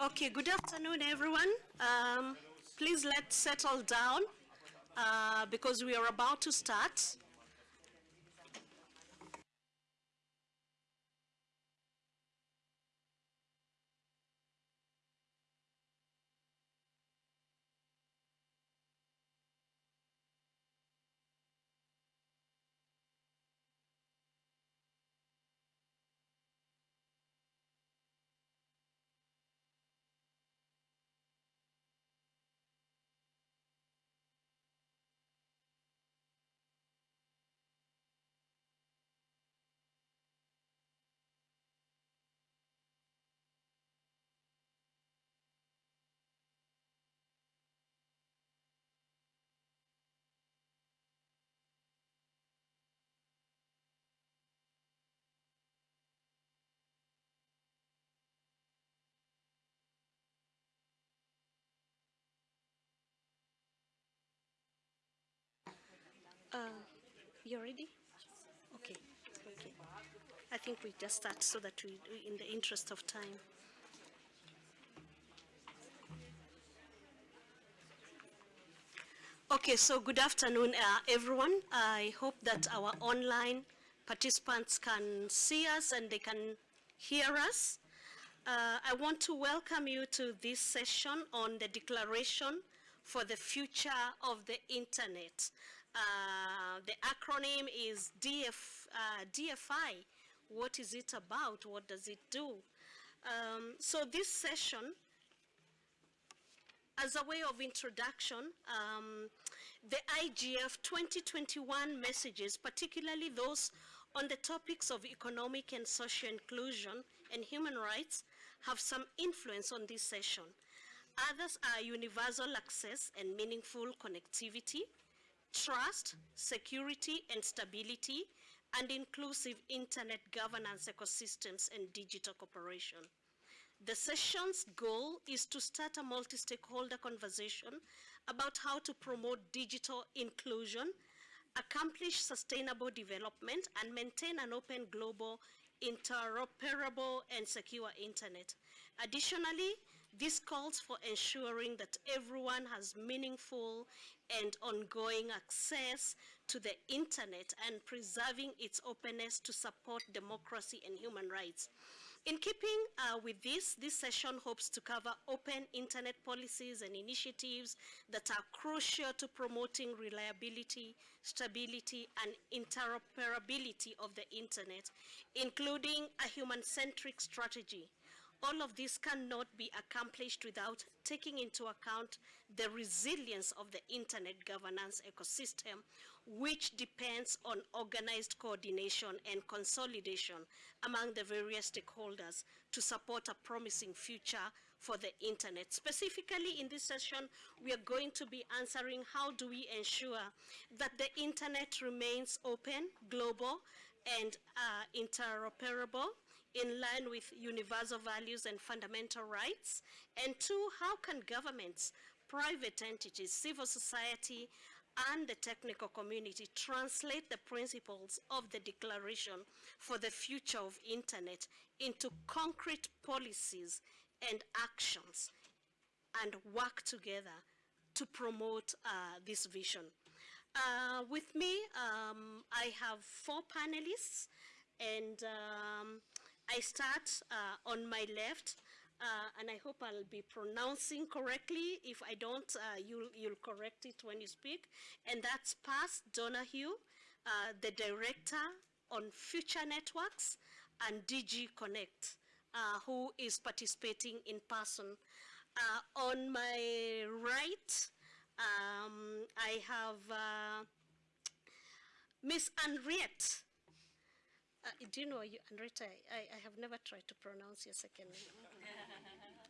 Okay, good afternoon, everyone. Um, please let's settle down uh, because we are about to start. Uh, you ready? Okay. Okay. I think we just start so that we, in the interest of time. Okay, so good afternoon, uh, everyone. I hope that our online participants can see us and they can hear us. Uh, I want to welcome you to this session on the Declaration for the Future of the Internet. Uh, the acronym is DF, uh, DFI. What is it about? What does it do? Um, so this session as a way of introduction, um, the IGF 2021 messages, particularly those on the topics of economic and social inclusion and human rights, have some influence on this session. Others are universal access and meaningful connectivity, trust, security and stability, and inclusive internet governance ecosystems and digital cooperation. The session's goal is to start a multi-stakeholder conversation about how to promote digital inclusion, accomplish sustainable development, and maintain an open global interoperable and secure internet. Additionally, this calls for ensuring that everyone has meaningful and ongoing access to the internet and preserving its openness to support democracy and human rights. In keeping uh, with this, this session hopes to cover open internet policies and initiatives that are crucial to promoting reliability, stability, and interoperability of the internet, including a human-centric strategy all of this cannot be accomplished without taking into account the resilience of the internet governance ecosystem, which depends on organized coordination and consolidation among the various stakeholders to support a promising future for the internet. Specifically in this session, we are going to be answering how do we ensure that the internet remains open, global, and uh, interoperable, in line with universal values and fundamental rights? And two, how can governments, private entities, civil society, and the technical community translate the principles of the Declaration for the Future of Internet into concrete policies and actions and work together to promote uh, this vision. Uh, with me, um, I have four panelists and um, I start uh, on my left, uh, and I hope I'll be pronouncing correctly. If I don't, uh, you'll, you'll correct it when you speak. And that's Paz Donahue, uh, the director on Future Networks and DG Connect, uh, who is participating in person. Uh, on my right, um, I have Miss Henriette uh, do you know, you, I, I have never tried to pronounce your second name.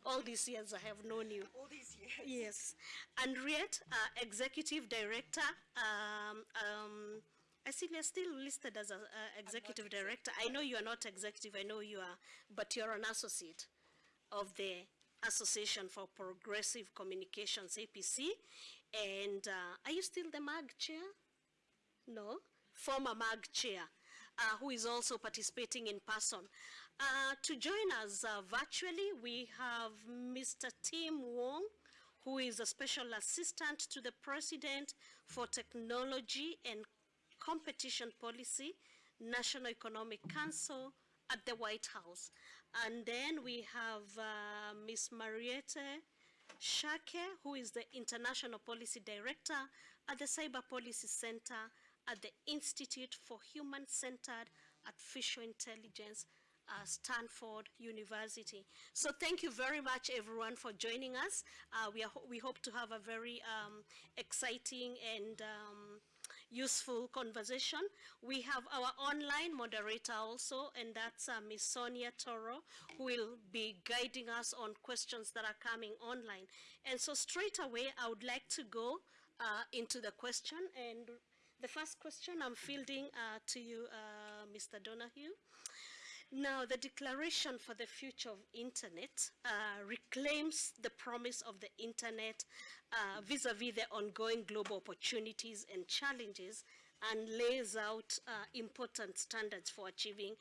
All these years I have known you. All these years. Yes. Henriette, uh, Executive Director. Um, um, I see you're still listed as an executive director. I know you are not executive, I know you are, but you're an associate of the Association for Progressive Communications, APC. And uh, are you still the MAG chair? No? Former MAG chair. Uh, who is also participating in person. Uh, to join us uh, virtually, we have Mr. Tim Wong, who is a special assistant to the President for Technology and Competition Policy, National Economic Council at the White House. And then we have uh, Ms. Marietje Schaake, who is the International Policy Director at the Cyber Policy Center at the Institute for Human-Centered Artificial Intelligence uh, Stanford University. So thank you very much everyone for joining us. Uh, we, we hope to have a very um, exciting and um, useful conversation. We have our online moderator also, and that's uh, Ms. Sonia Toro, who will be guiding us on questions that are coming online. And so straight away, I would like to go uh, into the question. And the first question I'm fielding uh, to you, uh, Mr. Donahue. Now, the Declaration for the Future of Internet uh, reclaims the promise of the Internet uh, vis-a-vis -vis the ongoing global opportunities and challenges and lays out uh, important standards for achieving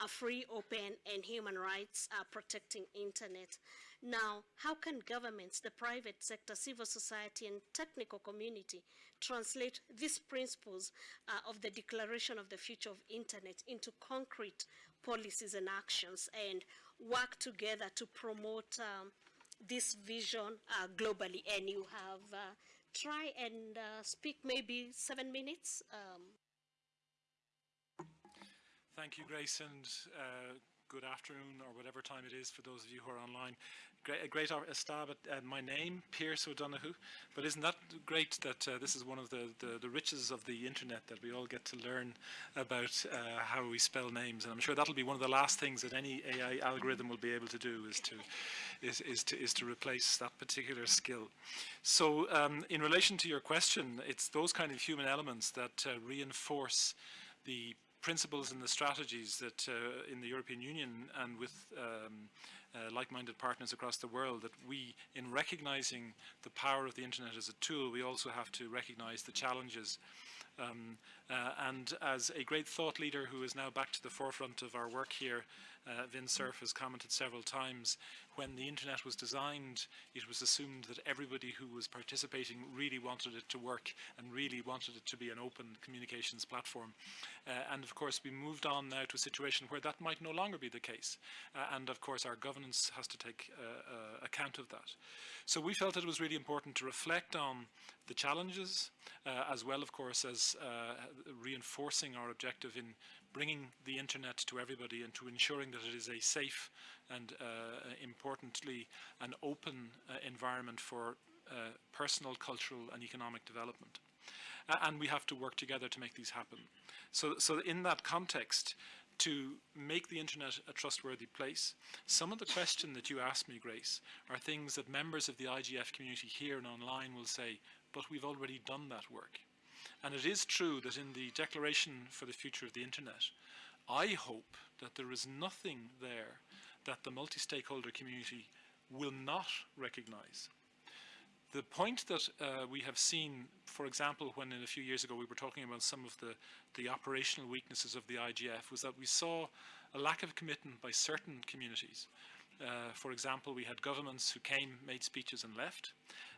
a free, open, and human rights uh, protecting internet. Now, how can governments, the private sector, civil society, and technical community translate these principles uh, of the Declaration of the Future of Internet into concrete policies and actions and work together to promote um, this vision uh, globally. And you have uh, try and uh, speak maybe seven minutes. Um. Thank you, Grace, and uh, good afternoon or whatever time it is for those of you who are online great, a great stab at uh, my name, Pearse O'Donohue. But isn't that great that uh, this is one of the, the, the, riches of the internet that we all get to learn about uh, how we spell names. And I'm sure that'll be one of the last things that any AI algorithm will be able to do is to, is, is to, is to replace that particular skill. So um, in relation to your question, it's those kind of human elements that uh, reinforce the principles and the strategies that uh, in the European Union and with um, uh, like-minded partners across the world that we, in recognizing the power of the internet as a tool, we also have to recognize the challenges. Um, uh, and as a great thought leader who is now back to the forefront of our work here, uh, Vint Cerf has commented several times, when the internet was designed, it was assumed that everybody who was participating really wanted it to work and really wanted it to be an open communications platform. Uh, and of course, we moved on now to a situation where that might no longer be the case. Uh, and of course, our governance has to take uh, uh, account of that. So we felt it was really important to reflect on the challenges, uh, as well, of course, as reinforcing our objective in bringing the internet to everybody and to ensuring that it is a safe and uh, importantly an open uh, environment for uh, personal, cultural and economic development. and we have to work together to make these happen. So, so in that context, to make the internet a trustworthy place, some of the questions that you asked me, Grace, are things that members of the IGF community here and online will say, but we've already done that work. And it is true that in the Declaration for the Future of the Internet, I hope that there is nothing there that the multi-stakeholder community will not recognize. The point that uh, we have seen, for example, when in a few years ago we were talking about some of the, the operational weaknesses of the IGF was that we saw a lack of commitment by certain communities. Uh, for example, we had governments who came, made speeches and left.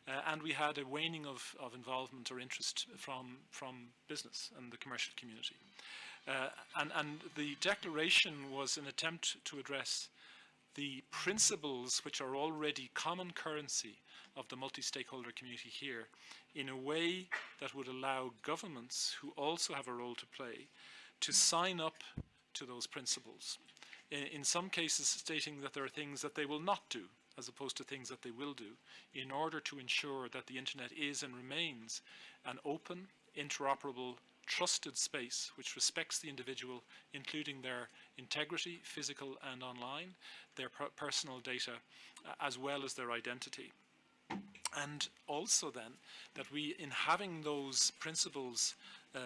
Uh, and we had a waning of, of involvement or interest from, from business and the commercial community. Uh, and, and the declaration was an attempt to address the principles which are already common currency of the multi-stakeholder community here in a way that would allow governments who also have a role to play to sign up to those principles. In, some cases stating that there are things that they will not do as opposed to things that they will do in order to ensure that the internet is and remains an open, interoperable, trusted space which respects the individual, including their integrity, physical and online, their per personal data, uh, as well as their identity. And also then, that we, in having those principles uh,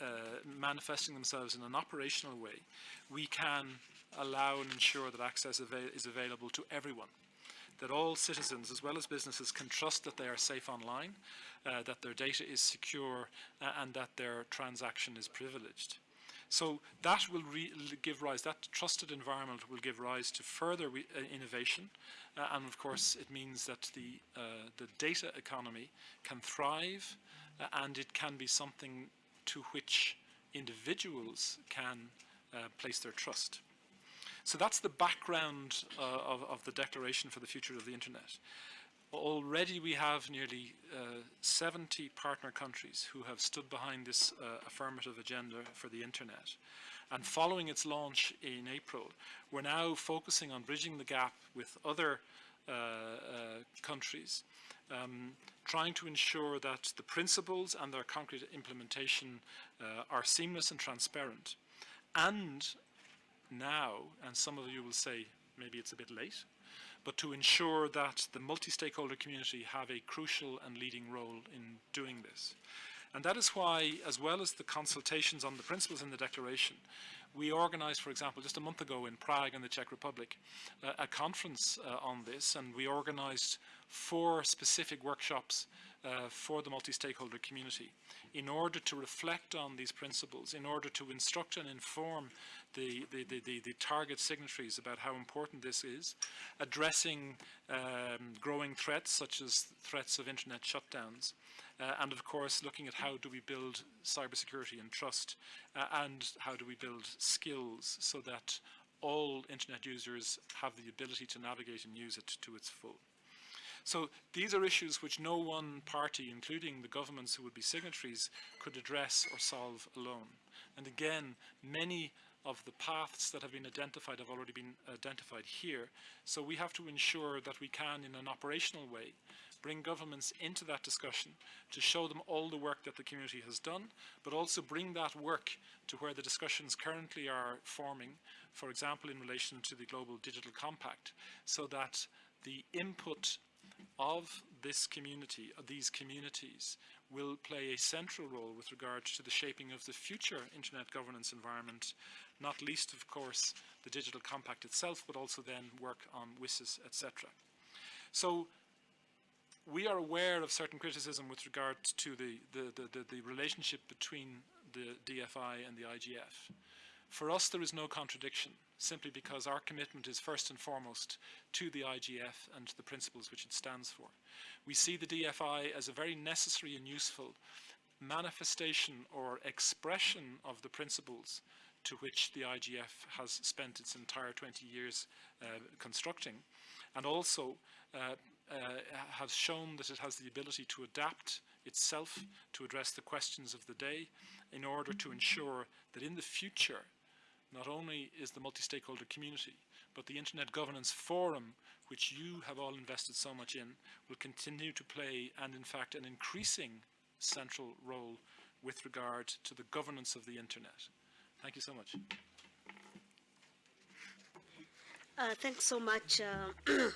uh, manifesting themselves in an operational way, we can allow and ensure that access is available to everyone that all citizens as well as businesses can trust that they are safe online, uh, that their data is secure uh, and that their transaction is privileged. So that will give rise, that trusted environment will give rise to further uh, innovation. Uh, and of course, it means that the, uh, the data economy can thrive and it can be something to which individuals can place their trust. So that's the background uh, of, of, the Declaration for the Future of the Internet. Already we have nearly uh, 70 partner countries who have stood behind this uh, affirmative agenda for the Internet. And following its launch in April, we're now focusing on bridging the gap with other uh, uh, countries, um, trying to ensure that the principles and their concrete implementation uh, are seamless and transparent. And now, and some of you will say maybe it's a bit late, but to ensure that the multi-stakeholder community have a crucial and leading role in doing this. And that is why, as well as the consultations on the principles in the declaration, we organized, for example, just a month ago in Prague in the Czech Republic, uh, a conference uh, on this, and we organized four specific workshops uh, for the multi-stakeholder community in order to reflect on these principles, in order to instruct and inform the, the, the, the, target signatories about how important this is, addressing um, growing threats such as threats of internet shutdowns, uh, and of course looking at how do we build cybersecurity and trust, uh, and how do we build skills so that all internet users have the ability to navigate and use it to its full. So these are issues which no one party, including the governments who would be signatories, could address or solve alone. And again, many of the paths that have been identified have already been identified here. So we have to ensure that we can, in an operational way, bring governments into that discussion to show them all the work that the community has done, but also bring that work to where the discussions currently are forming, for example, in relation to the Global Digital Compact, so that the input of this community, of these communities, will play a central role with regard to the shaping of the future internet governance environment, not least, of course, the digital compact itself, but also then work on WSIS, etc. So we are aware of certain criticism with regard to the, the, the, the relationship between the DFI and the IGF. For us, there is no contradiction, simply because our commitment is first and foremost to the IGF and to the principles which it stands for. We see the DFI as a very necessary and useful manifestation or expression of the principles to which the IGF has spent its entire 20 years uh, constructing, and also uh, uh, has shown that it has the ability to adapt itself to address the questions of the day in order to ensure that in the future not only is the multi-stakeholder community, but the Internet Governance Forum, which you have all invested so much in, will continue to play, and in fact an increasing central role with regard to the governance of the Internet. Thank you so much. Uh, thanks so much, uh,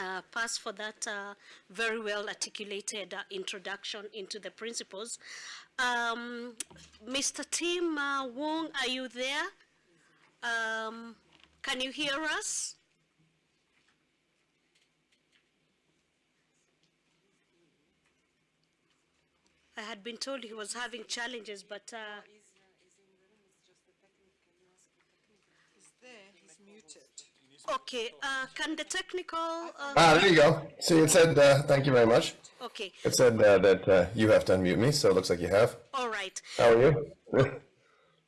uh, Pass, for that uh, very well articulated uh, introduction into the principles. Um, Mr. Tim uh, Wong, are you there? Um, can you hear us? I had been told he was having challenges, but... Uh, Okay, uh, can the technical... Uh, ah, there you go. See, it said, uh, thank you very much. Okay. It said uh, that uh, you have to unmute me, so it looks like you have. All right. How are you?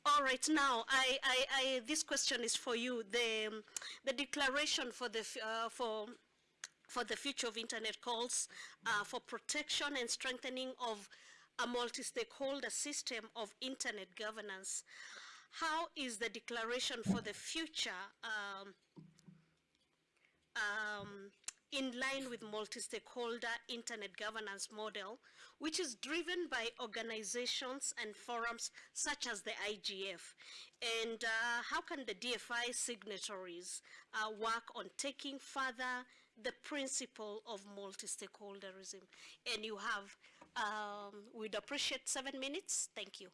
All right, now I, I, I, this question is for you. The, the declaration for the, uh, for, for the future of internet calls uh, for protection and strengthening of a multi-stakeholder system of internet governance. How is the declaration for the future um, um, in line with multi-stakeholder internet governance model, which is driven by organizations and forums such as the IGF. And uh, how can the DFI signatories uh, work on taking further the principle of multi-stakeholderism? And you have, um, we'd appreciate seven minutes. Thank you.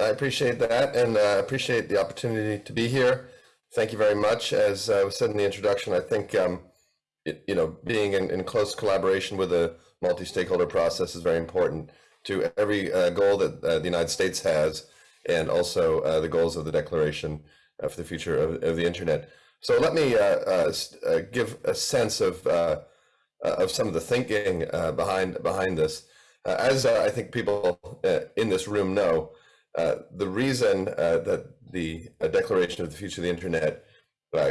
I appreciate that and uh, appreciate the opportunity to be here. Thank you very much. As I was said in the introduction, I think um, you know, being in, in close collaboration with a multi-stakeholder process is very important to every uh, goal that uh, the United States has and also uh, the goals of the Declaration for the Future of, of, the Internet. So let me uh, uh, uh give a sense of of some of the thinking behind behind this. as I think people in this room know, the reason that the Declaration of the Future of the Internet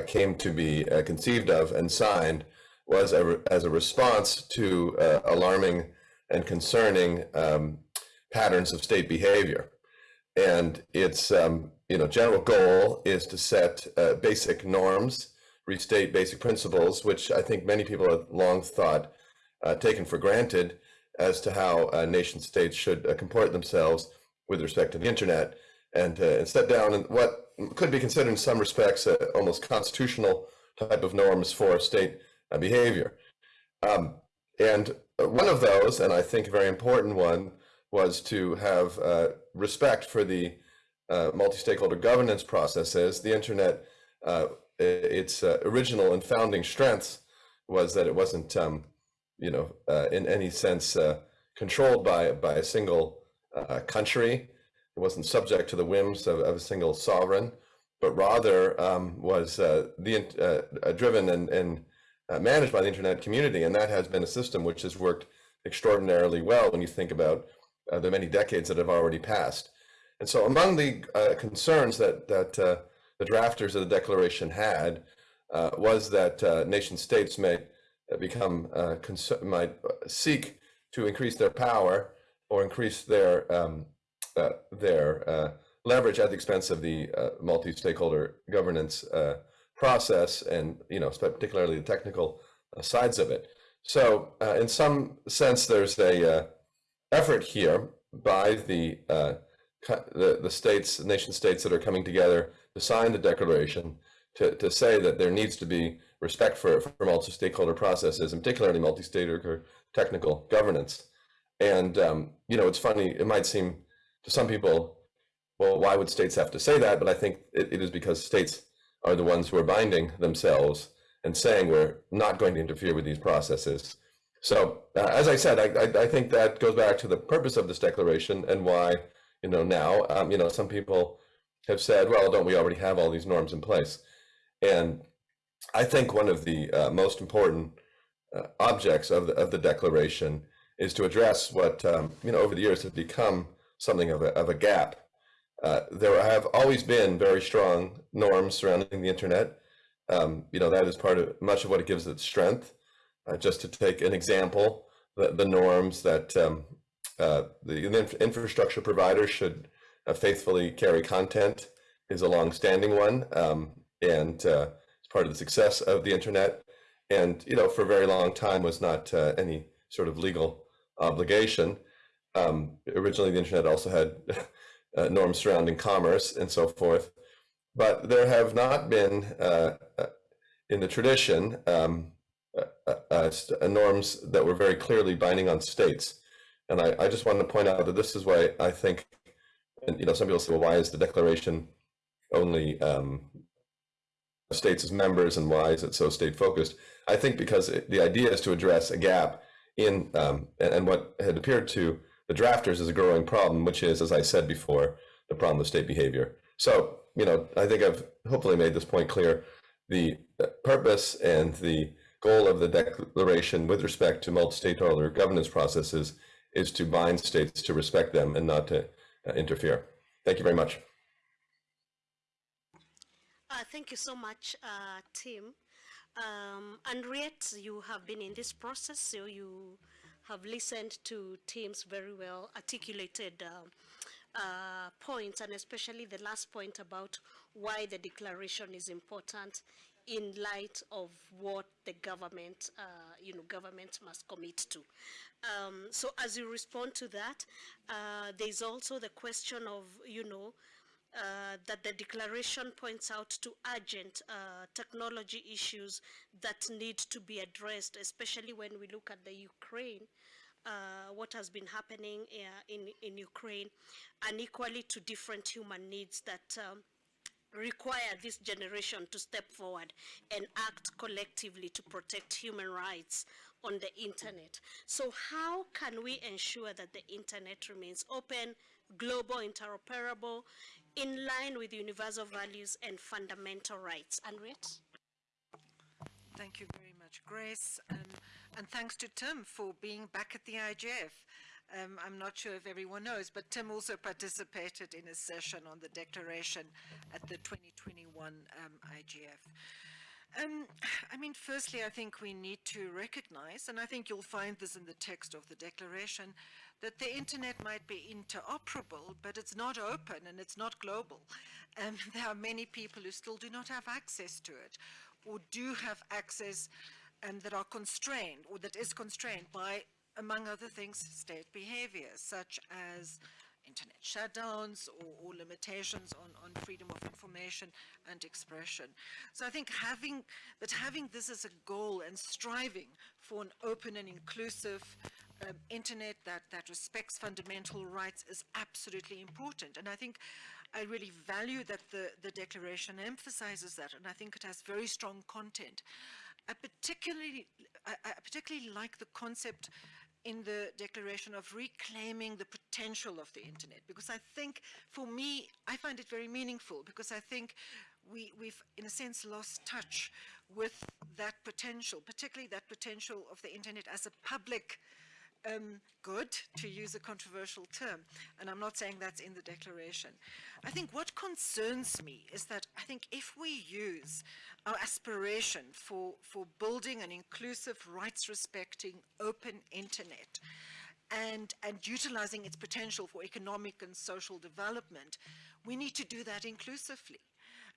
came to be conceived of and signed was a, as a response to alarming and concerning um, patterns of state behavior. And its um, you know general goal is to set uh, basic norms, restate basic principles, which I think many people have long thought uh, taken for granted as to how uh, nation states should uh, comport themselves with respect to the internet, and, uh, and set down what could be considered in some respects almost constitutional type of norms for state uh, behavior. Um, and one of those, and I think a very important one, was to have uh, respect for the uh, multi-stakeholder governance processes. The internet, uh, its uh, original and founding strengths was that it wasn't, um, you know, uh, in any sense uh, controlled by by a single country. It wasn't subject to the whims of, of a single sovereign, but rather um, was the driven and, and managed by the internet community, and that has been a system which has worked extraordinarily well when you think about uh, the many decades that have already passed. And so among the uh, concerns that, that uh, the drafters of the Declaration had uh, was that uh, nation states may uh, become, might seek to increase their power or increase their, um, their leverage at the expense of the multi-stakeholder governance process and, you know, particularly the technical sides of it. So in some sense, there's a effort here by the, uh, the, the states, nation states that are coming together to sign the declaration to, to say that there needs to be respect for, for multi-stakeholder processes, and particularly multi-stakeholder technical governance. And, um, you know, it's funny, it might seem to some people, well, why would states have to say that? But I think it, it is because states are the ones who are binding themselves and saying we're not going to interfere with these processes. So uh, as I said, I, I, I, think that goes back to the purpose of this declaration and why, you know, now, um, you know, some people have said, well, don't we already have all these norms in place? And I think one of the uh, most important uh, objects of the, of the declaration is to address what, um, you know, over the years has become something of a, of a gap. Uh, there have always been very strong norms surrounding the internet. Um, you know, that is part of much of what it gives its strength. Uh, just to take an example, the, the norms that um, uh, the infrastructure providers should uh, faithfully carry content is a long-standing one, um, and uh, it's part of the success of the internet. And you know, for a very long time, was not uh, any sort of legal obligation. Um, originally, the internet also had uh, norms surrounding commerce and so forth, but there have not been in the tradition um, uh, uh, uh, norms that were very clearly binding on states. And I, I just wanted to point out that this is why I think, and you know, some people say, well, why is the declaration only um, states as members and why is it so state focused? I think because it, the idea is to address a gap in, um, and, and what had appeared to the drafters is a growing problem, which is, as I said before, the problem of state behavior. So, you know, I think I've hopefully made this point clear. The purpose and the goal of the declaration with respect to multi-stakeholder governance processes is to bind states to respect them and not to uh, interfere. Thank you very much. Uh, thank you so much, uh, Tim. Um, Henriette, you have been in this process, so you have listened to Tim's very well articulated uh, uh, points, and especially the last point about why the declaration is important in light of what the government, uh, you know, government must commit to. Um, so as you respond to that, uh, there's also the question of, you know, uh, that the declaration points out to urgent uh, technology issues that need to be addressed, especially when we look at the Ukraine, uh, what has been happening uh, in, in Ukraine, and equally to different human needs that um, require this generation to step forward and act collectively to protect human rights on the internet. So how can we ensure that the internet remains open, global, interoperable, in line with universal values and fundamental rights. Henriette? Thank you very much, Grace. Um, and thanks to Tim for being back at the IGF. Um, I'm not sure if everyone knows, but Tim also participated in a session on the declaration at the 2021 um, IGF. Um, I mean, firstly, I think we need to recognize, and I think you'll find this in the text of the declaration, that the internet might be interoperable, but it's not open and it's not global. And there are many people who still do not have access to it, or do have access um, that are constrained, or that is constrained by, among other things, state behavior, such as internet shutdowns or, or, limitations on, on freedom of information and expression. So I think having, that having this as a goal and striving for an open and inclusive um, internet that, that respects fundamental rights is absolutely important. And I think I really value that the, the declaration emphasizes that, and I think it has very strong content. I particularly, I, I particularly like the concept in the declaration of reclaiming the potential of the internet because I think for me I find it very meaningful because I think we, we've in a sense lost touch with that potential particularly that potential of the internet as a public um, good, to use a controversial term, and I'm not saying that's in the declaration. I think what concerns me is that I think if we use our aspiration for, for building an inclusive, rights-respecting, open internet, and, and utilizing its potential for economic and social development, we need to do that inclusively.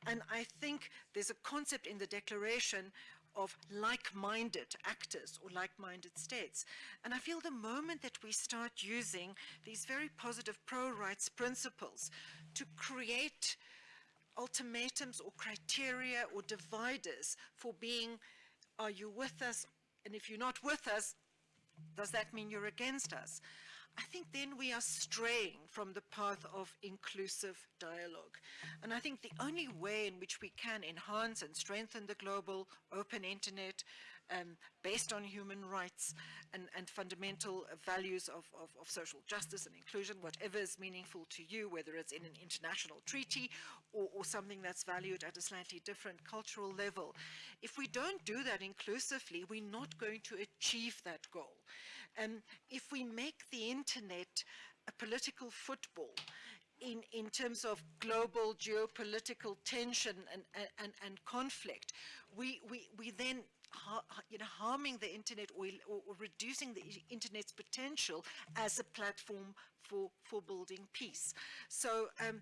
And I think there's a concept in the declaration of like-minded actors or like-minded states. And I feel the moment that we start using these very positive pro-rights principles to create ultimatums or criteria or dividers for being, are you with us? And if you're not with us, does that mean you're against us? I think then we are straying from the path of inclusive dialogue. And I think the only way in which we can enhance and strengthen the global open internet um, based on human rights and, and fundamental values of, of, of, social justice and inclusion, whatever is meaningful to you, whether it's in an international treaty or, or something that's valued at a slightly different cultural level. If we don't do that inclusively, we're not going to achieve that goal. And if we make the internet a political football, in, in terms of global geopolitical tension and, and, and conflict, we, we, we then you know, harming the internet or, or, reducing the internet's potential as a platform for, for building peace. So, um,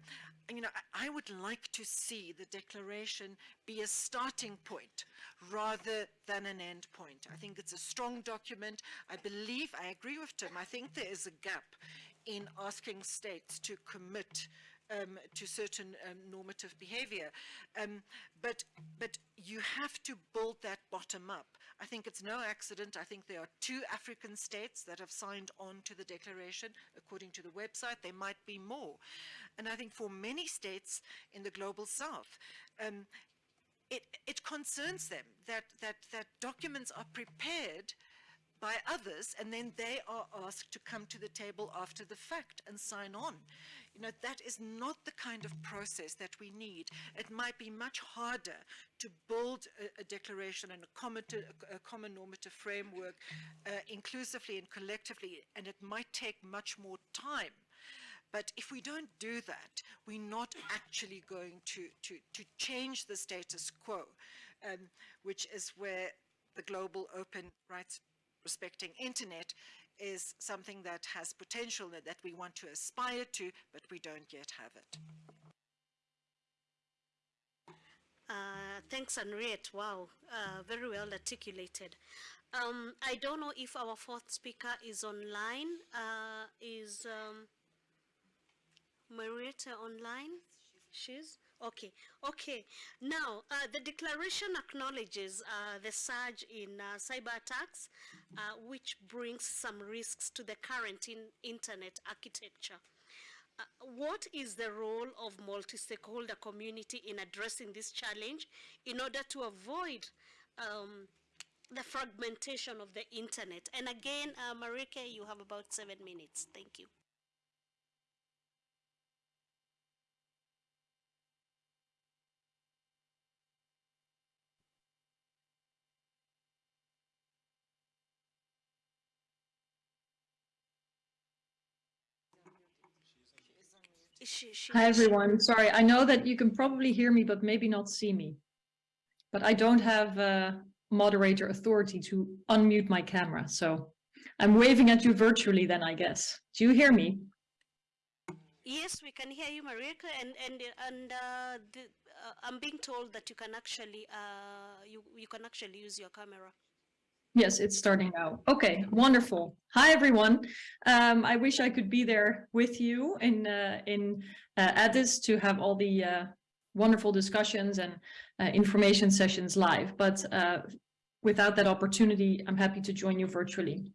you know, I, I, would like to see the declaration be a starting point rather than an end point. I think it's a strong document. I believe, I agree with Tim, I think there is a gap in asking states to commit um, to certain um, normative behavior. Um, but, but you have to build that bottom up. I think it's no accident. I think there are two African states that have signed on to the declaration. According to the website, there might be more. And I think for many states in the global south, um, it, it concerns them that, that, that documents are prepared by others and then they are asked to come to the table after the fact and sign on. You know, that is not the kind of process that we need. It might be much harder to build a, a declaration and a common, a, a common normative framework uh, inclusively and collectively, and it might take much more time. But if we don't do that, we're not actually going to, to, to change the status quo, um, which is where the global open rights respecting internet is something that has potential that, we want to aspire to, but we don't yet have it. Uh, thanks, Anriette. Wow, uh, very well articulated. Um, I don't know if our fourth speaker is online. Uh, is um, Marietje online? She's? Okay, okay. Now, uh, the declaration acknowledges uh, the surge in uh, cyber attacks, uh, which brings some risks to the current in internet architecture. Uh, what is the role of multi-stakeholder community in addressing this challenge in order to avoid um, the fragmentation of the internet? And again, uh, Marietje, you have about seven minutes. Thank you. She, she, Hi, everyone. Sorry, I know that you can probably hear me, but maybe not see me. But I don't have uh, moderator authority to unmute my camera, so I'm waving at you virtually then, I guess. Do you hear me? Yes, we can hear you, Marietje, and and and uh, the, uh, I'm being told that you can actually uh, you you can actually use your camera. Yes, it's starting now. Okay, wonderful. Hi, everyone. Um, I wish I could be there with you in uh, in uh, Addis to have all the uh, wonderful discussions and uh, information sessions live. But uh, without that opportunity, I'm happy to join you virtually.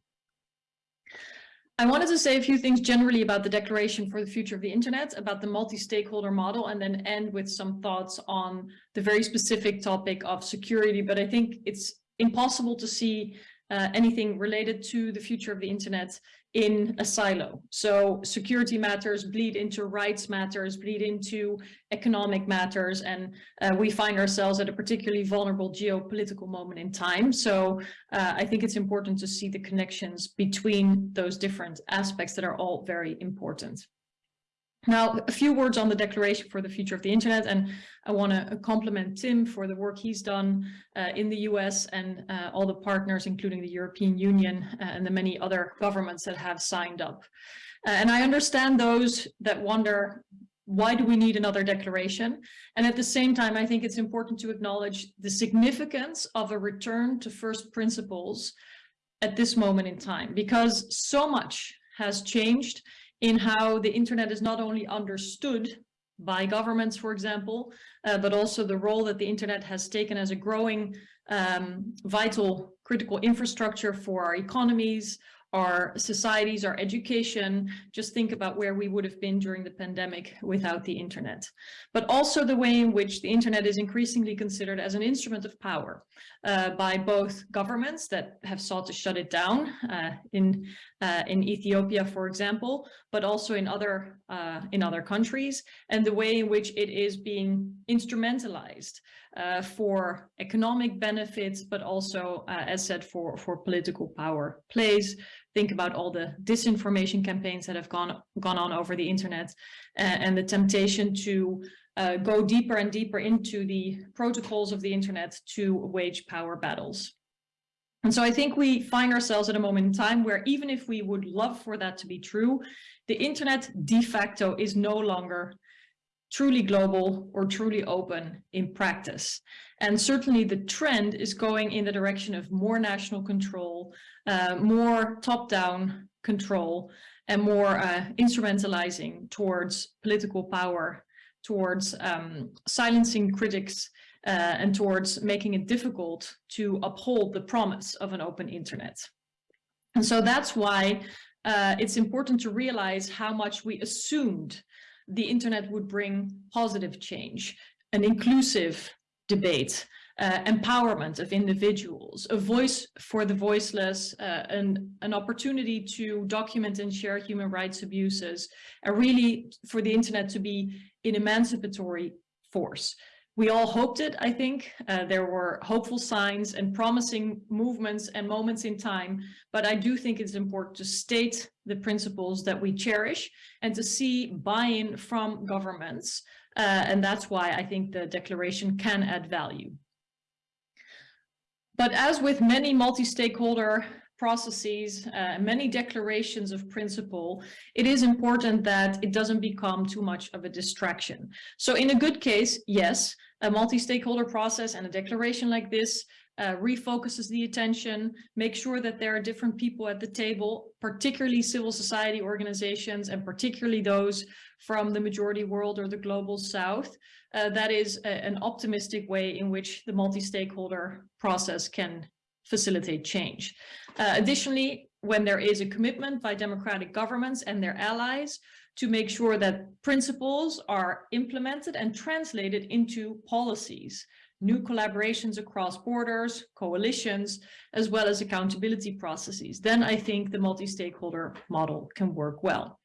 I wanted to say a few things generally about the Declaration for the Future of the Internet, about the multi-stakeholder model, and then end with some thoughts on the very specific topic of security. But I think it's impossible to see uh, anything related to the future of the internet in a silo. So security matters bleed into rights matters, bleed into economic matters, and uh, we find ourselves at a particularly vulnerable geopolitical moment in time. So uh, I think it's important to see the connections between those different aspects that are all very important. Now, a few words on the Declaration for the Future of the Internet, and I want to compliment Tim for the work he's done uh, in the US and uh, all the partners, including the European Union uh, and the many other governments that have signed up. Uh, and I understand those that wonder, why do we need another declaration? And at the same time, I think it's important to acknowledge the significance of a return to first principles at this moment in time, because so much has changed in how the internet is not only understood by governments, for example, uh, but also the role that the internet has taken as a growing um, vital critical infrastructure for our economies, our societies, our education. Just think about where we would have been during the pandemic without the internet. But also the way in which the internet is increasingly considered as an instrument of power uh, by both governments that have sought to shut it down uh, in, uh, in Ethiopia, for example, but also in other, uh, in other countries, and the way in which it is being instrumentalized uh, for economic benefits, but also, uh, as said, for, for political power plays. Think about all the disinformation campaigns that have gone, gone on over the internet uh, and the temptation to uh, go deeper and deeper into the protocols of the internet to wage power battles. And so I think we find ourselves at a moment in time where even if we would love for that to be true, the internet de facto is no longer truly global or truly open in practice. And certainly the trend is going in the direction of more national control, uh, more top-down control, and more uh, instrumentalizing towards political power, towards um, silencing critics, uh, and towards making it difficult to uphold the promise of an open internet. And so that's why uh, it's important to realize how much we assumed the internet would bring positive change, an inclusive debate, uh, empowerment of individuals, a voice for the voiceless, uh, an, an opportunity to document and share human rights abuses, and really for the internet to be an emancipatory force. We all hoped it, I think. Uh, there were hopeful signs and promising movements and moments in time, but I do think it's important to state the principles that we cherish and to see buy-in from governments. Uh, and that's why I think the declaration can add value. But as with many multi-stakeholder processes, uh, many declarations of principle, it is important that it doesn't become too much of a distraction. So in a good case, yes, a multi-stakeholder process and a declaration like this uh, refocuses the attention, make sure that there are different people at the table, particularly civil society organizations and particularly those from the majority world or the global south. Uh, that is a, an optimistic way in which the multi-stakeholder process can facilitate change. Uh, additionally, when there is a commitment by democratic governments and their allies to make sure that principles are implemented and translated into policies, new collaborations across borders, coalitions, as well as accountability processes, then I think the multi-stakeholder model can work well.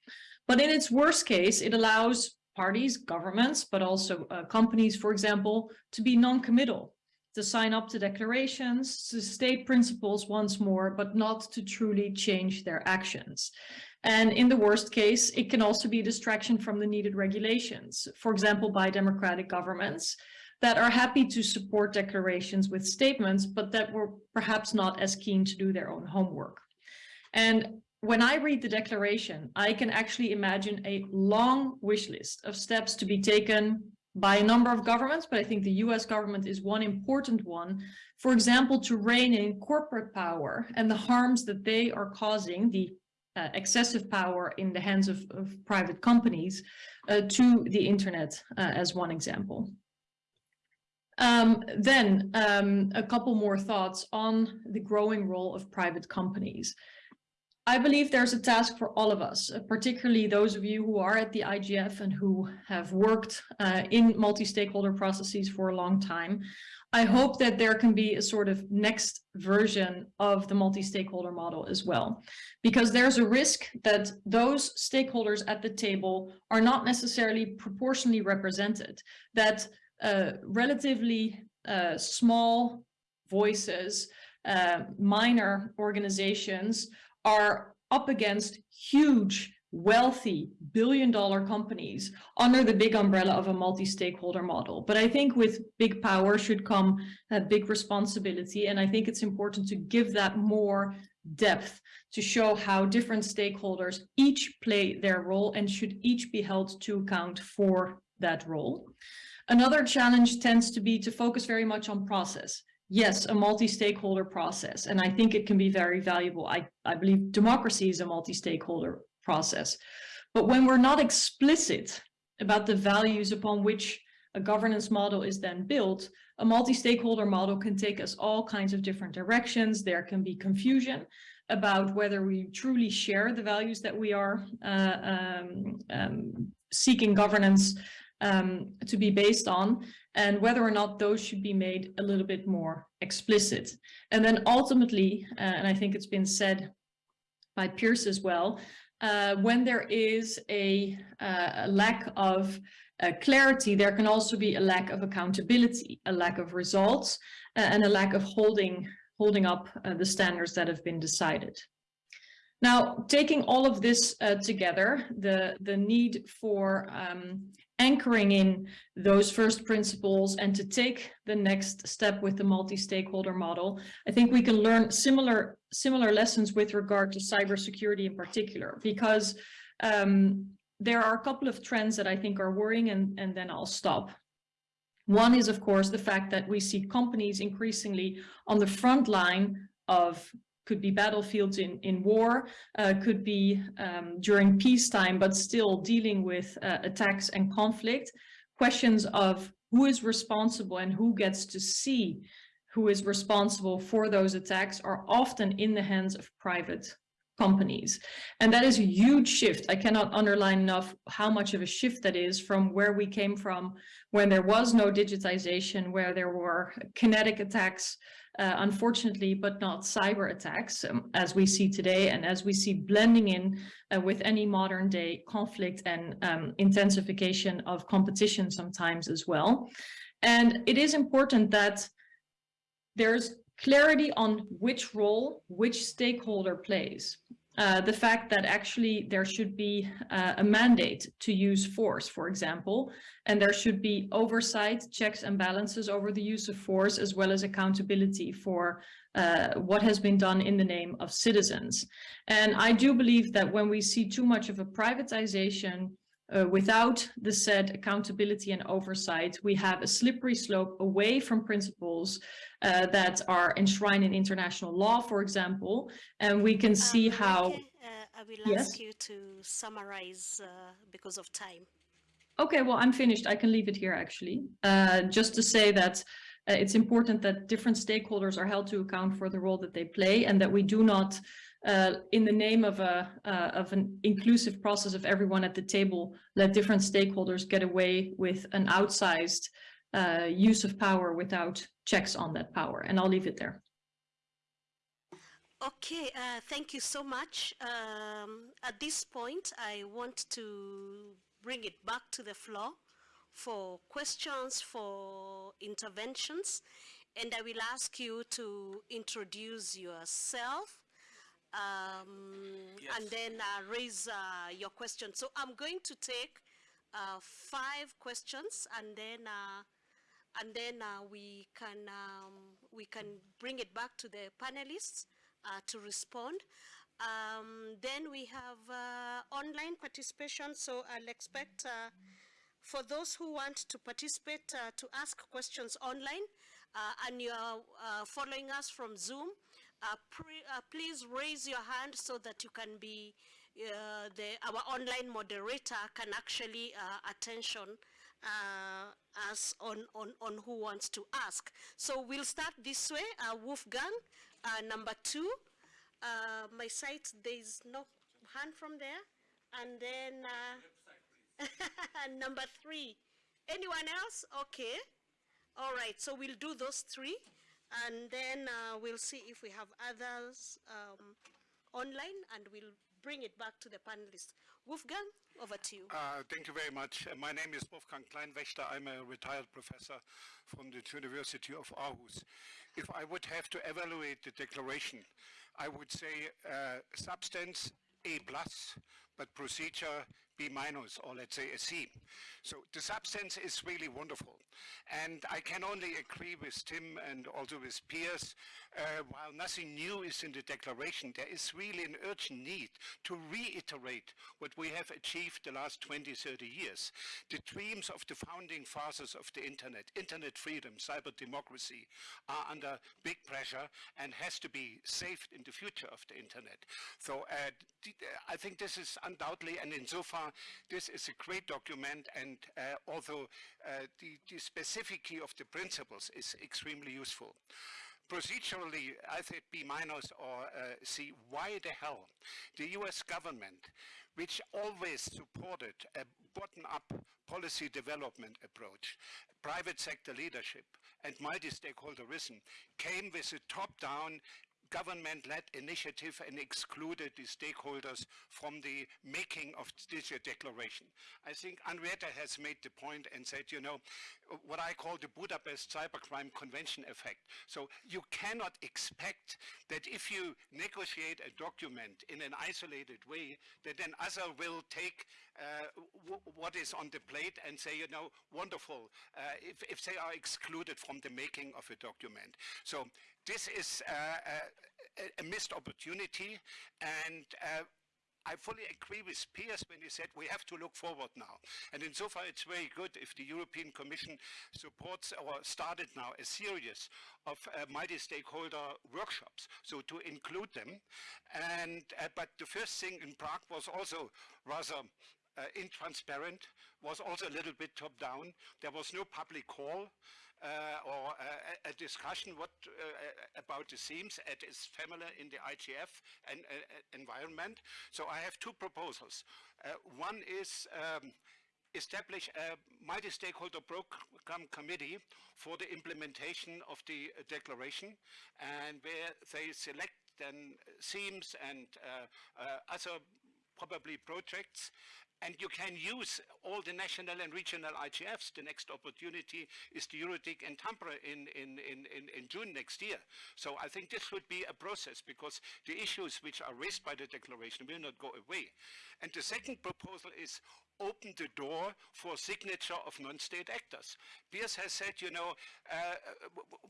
But in its worst case, it allows parties, governments, but also uh, companies, for example, to be non-committal, to sign up to declarations, to state principles once more, but not to truly change their actions. And in the worst case, it can also be a distraction from the needed regulations, for example, by democratic governments that are happy to support declarations with statements, but that were perhaps not as keen to do their own homework. And when I read the declaration, I can actually imagine a long wish list of steps to be taken by a number of governments, but I think the US government is one important one. For example, to rein in corporate power and the harms that they are causing, the uh, excessive power in the hands of, of private companies uh, to the internet uh, as one example. Um, then um, a couple more thoughts on the growing role of private companies. I believe there's a task for all of us, uh, particularly those of you who are at the IGF and who have worked uh, in multi-stakeholder processes for a long time. I hope that there can be a sort of next version of the multi-stakeholder model as well, because there's a risk that those stakeholders at the table are not necessarily proportionally represented, that uh, relatively uh, small voices, uh, minor organizations are up against huge, wealthy, billion dollar companies under the big umbrella of a multi-stakeholder model. But I think with big power should come a big responsibility. And I think it's important to give that more depth to show how different stakeholders each play their role and should each be held to account for that role. Another challenge tends to be to focus very much on process yes, a multi-stakeholder process. And I think it can be very valuable. I, I believe democracy is a multi-stakeholder process. But when we're not explicit about the values upon which a governance model is then built, a multi-stakeholder model can take us all kinds of different directions. There can be confusion about whether we truly share the values that we are uh, um, um, seeking governance um, to be based on and whether or not those should be made a little bit more explicit. And then ultimately, uh, and I think it's been said by Pearse as well, uh, when there is a, uh, a lack of uh, clarity, there can also be a lack of accountability, a lack of results, uh, and a lack of holding, holding up uh, the standards that have been decided. Now, taking all of this together, the, the need for um, anchoring in those first principles and to take the next step with the multi-stakeholder model, I think we can learn similar similar lessons with regard to cybersecurity in particular, because um, there are a couple of trends that I think are worrying and, and then I'll stop. One is, of course, the fact that we see companies increasingly on the front line of could be battlefields in, in war, uh, could be um, during peacetime, but still dealing with uh, attacks and conflict. Questions of who is responsible and who gets to see who is responsible for those attacks are often in the hands of private companies. And that is a huge shift. I cannot underline enough how much of a shift that is from where we came from when there was no digitization, where there were kinetic attacks uh, unfortunately, but not cyber attacks um, as we see today and as we see blending in uh, with any modern day conflict and um, intensification of competition sometimes as well. And it is important that there's clarity on which role which stakeholder plays. Uh, the fact that actually there should be uh, a mandate to use force, for example, and there should be oversight, checks and balances over the use of force, as well as accountability for uh, what has been done in the name of citizens. And I do believe that when we see too much of a privatization uh, without the said accountability and oversight, we have a slippery slope away from principles uh, that are enshrined in international law, for example, and we can see um, how... Okay. Uh, I will yes? ask you to summarize uh, because of time. Okay, well, I'm finished. I can leave it here, actually. Uh, just to say that uh, it's important that different stakeholders are held to account for the role that they play and that we do not uh, in the name of a uh, of an inclusive process of everyone at the table, let different stakeholders get away with an outsized uh, use of power without checks on that power. And I'll leave it there. Okay, uh, thank you so much. Um, at this point, I want to bring it back to the floor for questions, for interventions, and I will ask you to introduce yourself um, and then uh, raise uh, your question. So I'm going to take uh, five questions and then uh, and then uh, we can um, we can bring it back to the panelists uh, to respond. Um, then we have uh, online participation, so I'll expect uh, for those who want to participate uh, to ask questions online uh, and you are uh, following us from Zoom, uh, pre- uh, please raise your hand so that you can be uh, the our online moderator can actually uh, attention uh, us on, on, on who wants to ask. So we'll start this way, Wolfgang, number two. My site, there's no hand from there. And then number three. Anyone else? Okay. All right, so we'll do those three. And then uh, we'll see if we have others um, online and we'll bring it back to the panelists. Wolfgang, over to you. Uh, Thank you very much. Uh, My name is Wolfgang Kleinwächter. I'm a retired professor from the University of Aarhus. If I would have to evaluate the declaration, I would say uh, substance A plus, but procedure B minus, or let's say a C. So the substance is really wonderful. And I can only agree with Tim and also with Pearse, uh, while nothing new is in the declaration, there is really an urgent need to reiterate what we have achieved the last 20, 30 years. The dreams of the founding fathers of the internet, internet freedom, cyber democracy, are under big pressure and has to be saved in the future of the internet. So uh, I think this is undoubtedly, and insofar, this is a great document, and uh, although uh, the, the specificity of the principles is extremely useful. Procedurally, I think B minus or uh, C, why the hell the US government, which always supported a bottom-up policy development approach, private sector leadership, and multi-stakeholderism, came with a top-down government-led initiative and excluded the stakeholders from the making of this declaration. I think Anriette has made the point and said, you know, what I call the Budapest Cybercrime Convention effect. So you cannot expect that if you negotiate a document in an isolated way, that then other will take uh, what is on the plate and say, you know, wonderful, uh, if, if they are excluded from the making of a document. So this is uh, a, a missed opportunity and uh, I fully agree with Pearse when he said we have to look forward now. And insofar it's very good if the European Commission supports or started now a series of uh, multi-stakeholder workshops, so to include them. And, uh, but the first thing in Prague was also rather uh, intransparent, was also a little bit top-down. There was no public call uh, or uh, a, a discussion what uh, about the themes is familiar in the IGF and, uh, environment. So I have two proposals. Uh, one is um, establish a multi-stakeholder program committee for the implementation of the declaration and where they select then themes and uh, other probably projects and you can use all the national and regional IGFs. The next opportunity is the EuroDIG and Tampere in, in, in, in, June next year. So I think this would be a process because the issues which are raised by the declaration will not go away. And the second proposal is open the door for signature of non-state actors. Pearse has said, you know, uh,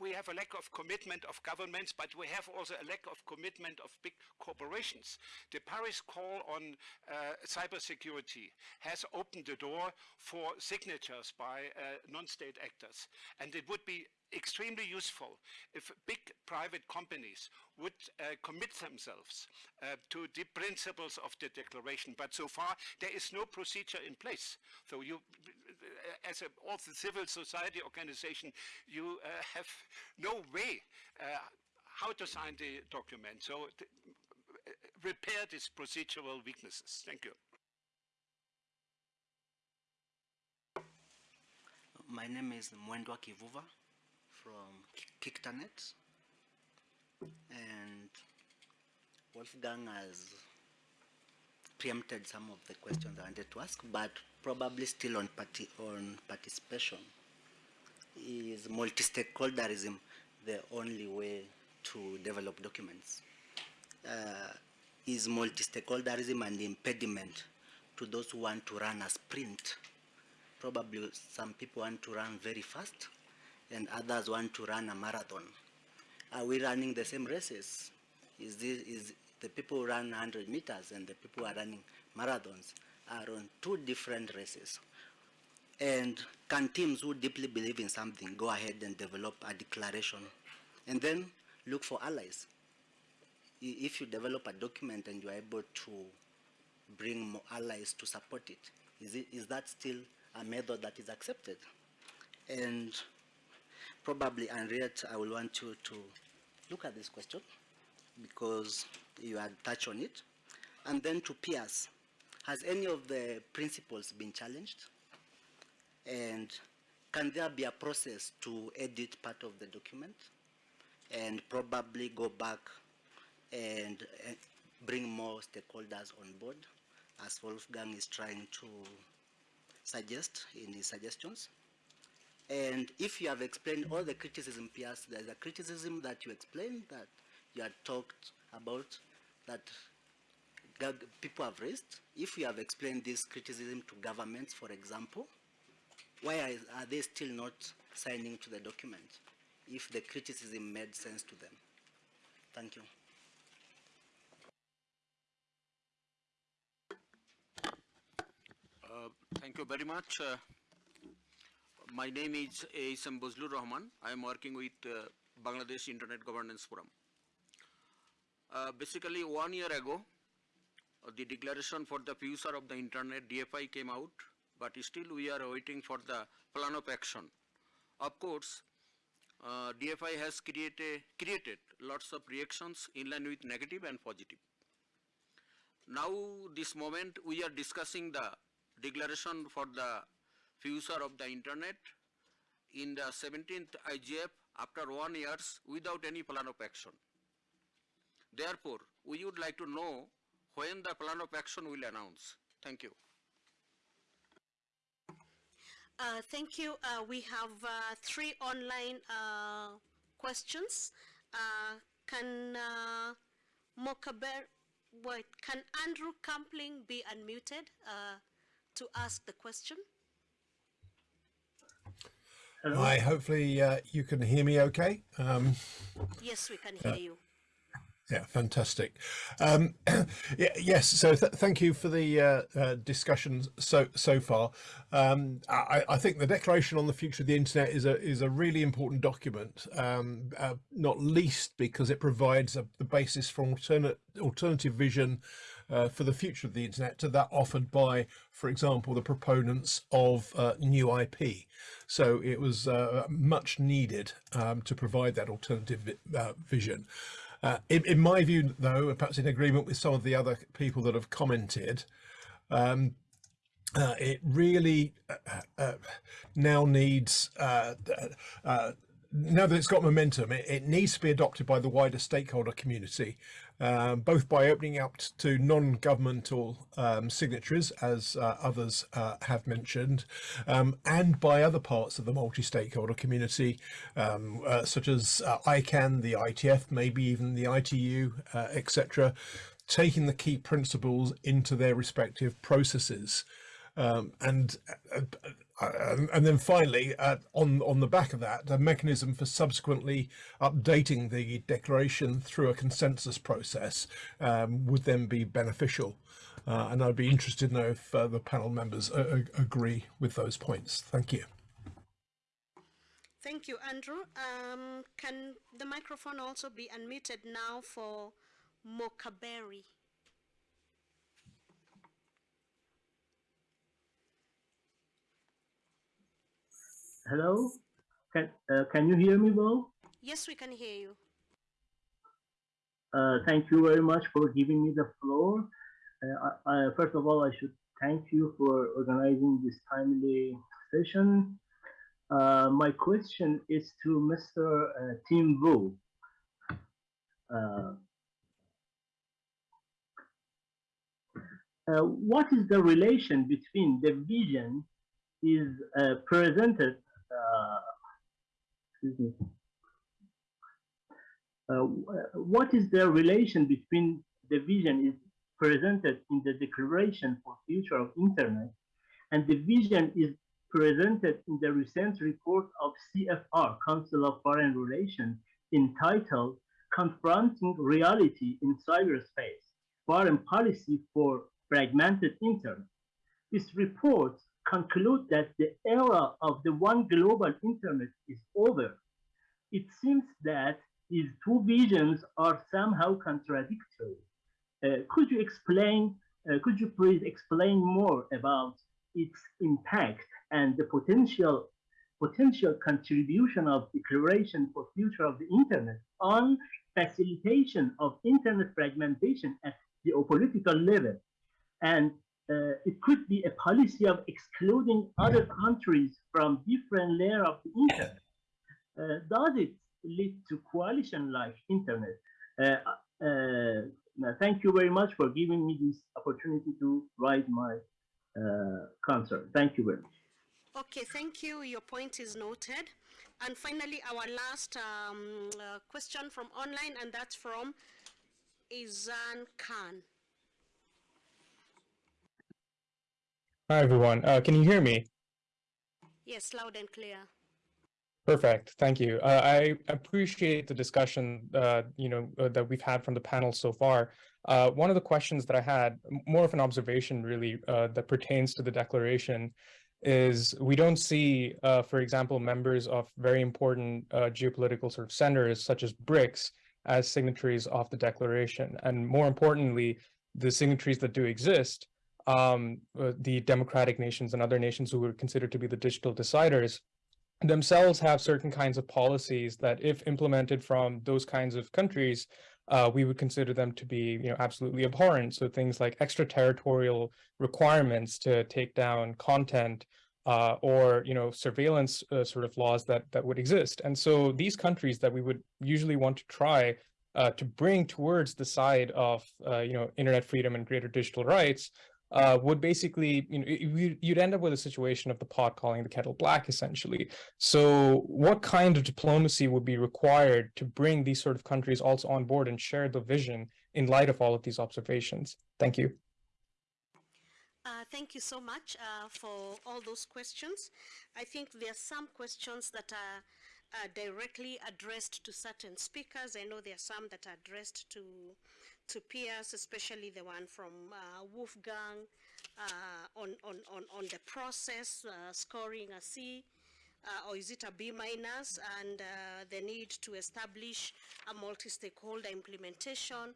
we have a lack of commitment of governments, but we have also a lack of commitment of big corporations. The Paris call on uh, cybersecurity has opened the door for signatures by uh, non-state actors. And it would be extremely useful if big private companies would uh, commit themselves uh, to the principles of the declaration. But so far, there is no procedure in place. So you, uh, as a also civil society organization, you uh, have no way uh, how to sign the document. So th- repair these procedural weaknesses. Thank you. My name is Mwendwa Kivuva from Ki- KICTANet. And Wolfgang has preempted some of the questions I wanted to ask, but probably still on, parti- on participation. Is multi-stakeholderism the only way to develop documents? Uh, is multi-stakeholderism an impediment to those who want to run a sprint? Probably some people want to run very fast and others want to run a marathon. Are we running the same races? Is, this, is the people who run 100 meters and the people who are running marathons are on two different races? And can teams who deeply believe in something go ahead and develop a declaration and then look for allies? If you develop a document and you are able to bring more allies to support it, is, it, is that still a method that is accepted? And probably, Anriette, I will want you to look at this question because you had touched on it. And then to Pearse, has any of the principles been challenged? And can there be a process to edit part of the document and probably go back and uh, bring more stakeholders on board as Wolfgang is trying to suggest in his suggestions? And if you have explained all the criticism, Pearse, there's a criticism that you explained that you had talked about that people have raised. If you have explained this criticism to governments, for example, why are, are they still not signing to the document if the criticism made sense to them? Thank you. Uh, Thank you very much. Uh, My name is A.S.M. Bazlur Rahman. I am working with uh, Bangladesh Internet Governance Forum. Uh, Basically, one year ago, uh, the declaration for the future of the internet DFI came out, but still we are waiting for the plan of action. Of course, uh, DFI has created, created lots of reactions in line with negative and positive. Now, this moment, we are discussing the declaration for the future of the internet in the 17th IGF after one years without any plan of action. Therefore, we would like to know when the plan of action will announce. Thank you. Uh, Thank you. Uh, We have uh, three online uh, questions. Uh, Can uh, Mokaber, wait, can Andrew Campling be unmuted to ask the question? Hello? Hi, hopefully uh, you can hear me okay. Um, Yes, we can hear you. yeah, fantastic. Um, yeah, yes, so th thank you for the uh, uh, discussion so so far. Um, I, I think the Declaration on the Future of the Internet is a is a really important document, um, uh, not least because it provides a, the basis for alternate alternative vision uh, for the future of the internet to that offered by, for example, the proponents of uh, new IP. So it was uh, much needed um, to provide that alternative vi- uh, vision. Uh, in, in my view, though, and perhaps in agreement with some of the other people that have commented, um, uh, it really uh, uh, now needs now that it's got momentum, it, it needs to be adopted by the wider stakeholder community, um, both by opening up to non-governmental um, signatories, as uh, others uh, have mentioned, um, and by other parts of the multi-stakeholder community, um, uh, such as uh, ICANN, the IETF, maybe even the ITU, uh, etc., taking the key principles into their respective processes. Um, and uh, uh, and then finally, uh, on on the back of that, a mechanism for subsequently updating the declaration through a consensus process um, would then be beneficial. Uh, and I'd be interested to know if uh, the panel members uh, agree with those points. Thank you. Thank you, Andrew. Um, Can the microphone also be unmuted now for Mokaberi? Hello? Can, uh, can you hear me well? Yes, we can hear you. Uh, thank you very much for giving me the floor. Uh, I, I, first of all, I should thank you for organizing this timely session. Uh, my question is to Mr. Uh, Tim Wu. Uh, uh, what is the relation between the vision is uh, presented uh, what is the relation between the vision is presented in the Declaration for Future of Internet, and the vision is presented in the recent report of CFR, Council of Foreign Relations, entitled Confronting Reality in Cyberspace, Foreign Policy for Fragmented Internet. This report concludes that the era of the one global internet is over. It seems that these two visions are somehow contradictory. Uh, could you explain, uh, could you please explain more about its impact and the potential potential contribution of Declaration for Future of the Internet on facilitation of internet fragmentation at geopolitical level. And uh, it could be a policy of excluding other countries from different layer of the internet. Uh, does it lead to coalition like internet? Uh, uh thank you very much for giving me this opportunity to write my uh, concern. Thank you very much. Okay, thank you. Your point is noted. And finally, our last um, uh, question from online, and that's from Izan Khan. Hi, everyone. Uh, can you hear me? Yes, loud and clear. Perfect. Thank you. Uh, I appreciate the discussion, uh, you know, uh, that we've had from the panel so far. Uh, one of the questions that I had, more of an observation really, uh, that pertains to the declaration is we don't see, uh, for example, members of very important uh, geopolitical sort of centers such as BRICS as signatories of the declaration. And more importantly, the signatories that do exist, um, uh, the democratic nations and other nations who are considered to be the digital deciders, themselves have certain kinds of policies that if implemented from those kinds of countries, uh, we would consider them to be you know, absolutely abhorrent. So things like extraterritorial requirements to take down content uh, or you know surveillance uh, sort of laws that that would exist. And so these countries that we would usually want to try uh, to bring towards the side of uh, you know internet freedom and greater digital rights uh, would basically, you know, you'd end up with a situation of the pot calling the kettle black, essentially. So what kind of diplomacy would be required to bring these sort of countries also on board and share the vision in light of all of these observations? Thank you. Uh, thank you so much uh, for all those questions. I think there are some questions that are uh, directly addressed to certain speakers. I know there are some that are addressed to to Pearse, especially the one from uh, Wolfgang, uh, on, on, on, on the process, uh, scoring a C, uh, or is it a B minus, and uh, the need to establish a multi-stakeholder implementation.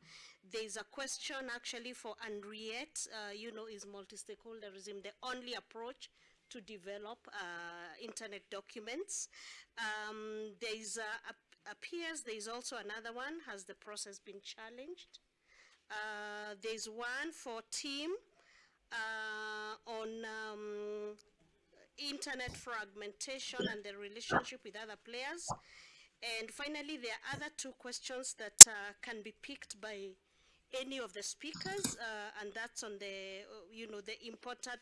There's a question actually for Anriette, uh, you know, is multi-stakeholderism the only approach to develop internet documents? Um, there is a, appears there is also another one, has the process been challenged? Uh, there's one for Tim uh, on um, internet fragmentation and the relationship with other players. And finally, there are other two questions that uh, can be picked by any of the speakers, uh, and that's on the, uh, you know, the important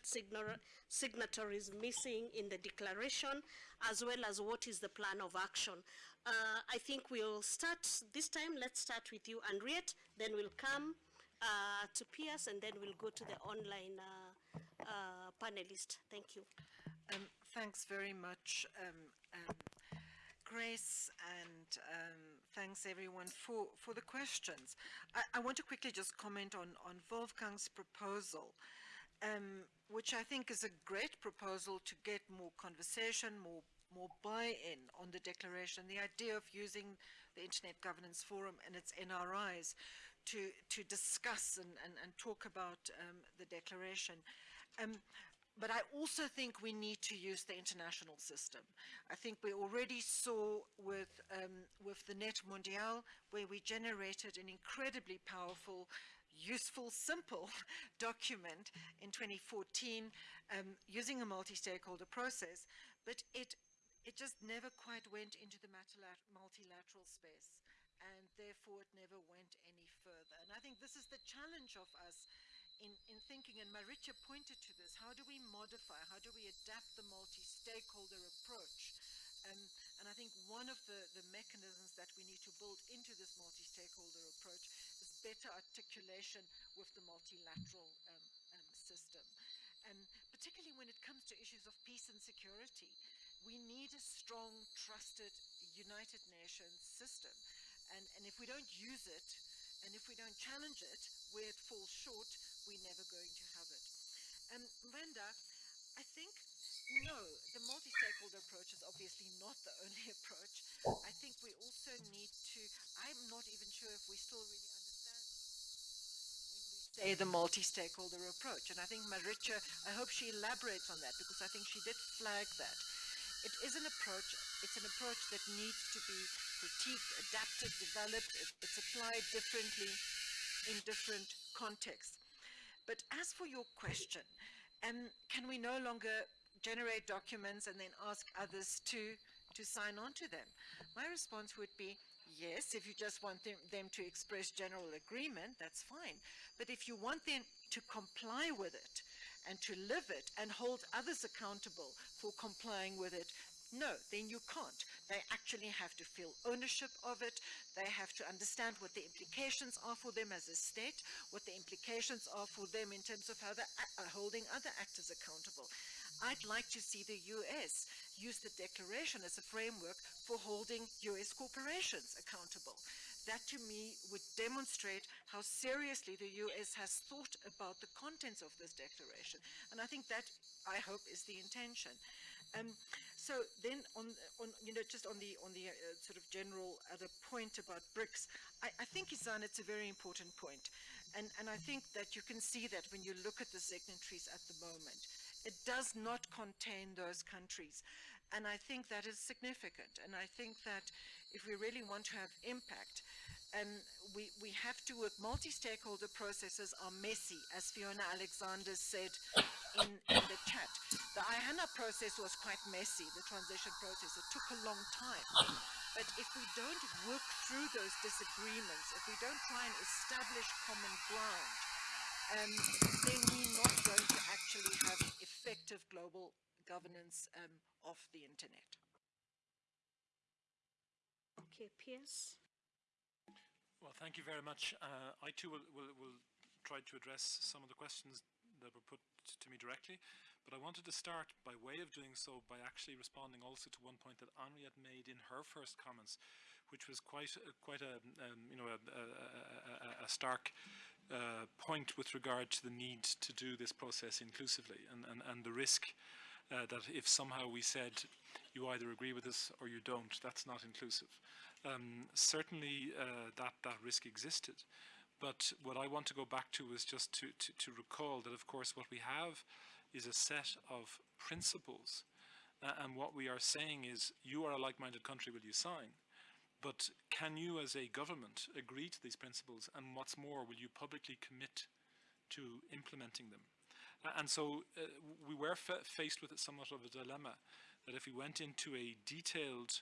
signatories missing in the declaration, as well as what is the plan of action. Uh, I think we'll start this time. Let's start with you, Anriette. Then we'll come uh, to Pearse, and then we'll go to the online uh, uh, panelist. Thank you. Um, thanks very much, um, um, Grace, and um, thanks everyone for, for the questions. I, I, want to quickly just comment on, on Wolfgang's proposal. Um, which I think is a great proposal to get more conversation, more more buy-in on the declaration, the idea of using the Internet Governance Forum and its NRIs to, to discuss and, and, and talk about um, the declaration. Um, but I also think we need to use the international system. I think we already saw with, um, with the NETmundial, where we generated an incredibly powerful, useful, simple document in 2014 um, using a multi-stakeholder process, but it, it just never quite went into the multilateral space and therefore it never went any further. And I think this is the challenge of us in, in thinking, and Marietje pointed to this, how do we modify, how do we adapt the multi-stakeholder approach? Um, and I think one of the, the mechanisms that we need to build into this multi-stakeholder approach is better articulation with the multilateral um, um, system. And particularly when it comes to issues of peace and security, we need a strong, trusted, United Nations system. And, and if we don't use it, and if we don't challenge it, where it falls short, we're never going to have it. And Vanda, I think, no, the multi-stakeholder approach is obviously not the only approach. I think we also need to, I'm not even sure if we still really understand say the multi-stakeholder approach. And I think Marietje, I hope she elaborates on that because I think she did flag that. It is an approach, it's an approach that needs to be critiqued, adapted, developed. It, it's applied differently in different contexts. But as for your question, um, can we no longer generate documents and then ask others to, to sign on to them? My response would be, yes, if you just want them, them to express general agreement, that's fine. But if you want them to comply with it, and to live it and hold others accountable for complying with it, no, then you can't. They actually have to feel ownership of it. They have to understand what the implications are for them as a state, what the implications are for them in terms of how they're uh, holding other actors accountable. I'd like to see the US use the declaration as a framework for holding US corporations accountable. That to me would demonstrate how seriously the US has thought about the contents of this declaration. And I think that, I hope, is the intention. Um, so then on, on, you know, just on the, on the uh, sort of general other point about BRICS, I, I think, Isan, it's a very important point. And, and I think that you can see that when you look at the signatories at the moment. It does not contain those countries. And I think that is significant. And I think that if we really want to have impact, and we, we have to work, multi-stakeholder processes are messy, as Fiona Alexander said in, in the chat. The IANA process was quite messy, the transition process. It took a long time. But if we don't work through those disagreements, if we don't try and establish common ground, um, then we're not going to actually have effective global governance um, of the internet. Okay, Pearse. Well, thank you very much. Uh, I too will, will, will try to address some of the questions that were put to me directly, but I wanted to start by way of doing so by actually responding also to one point that Anriette made in her first comments, which was quite a, quite a um, you know a, a, a stark uh, point with regard to the need to do this process inclusively and, and, and the risk uh, that if somehow we said you either agree with us or you don't, that's not inclusive. Um, certainly uh, that, that risk existed. But what I want to go back to is just to, to, to recall that, of course, what we have is a set of principles. Uh, and what we are saying is, you are a like-minded country, will you sign? But can you as a government agree to these principles? And what's more, will you publicly commit to implementing them? And so uh, we were faced with somewhat of a dilemma that if we went into a detailed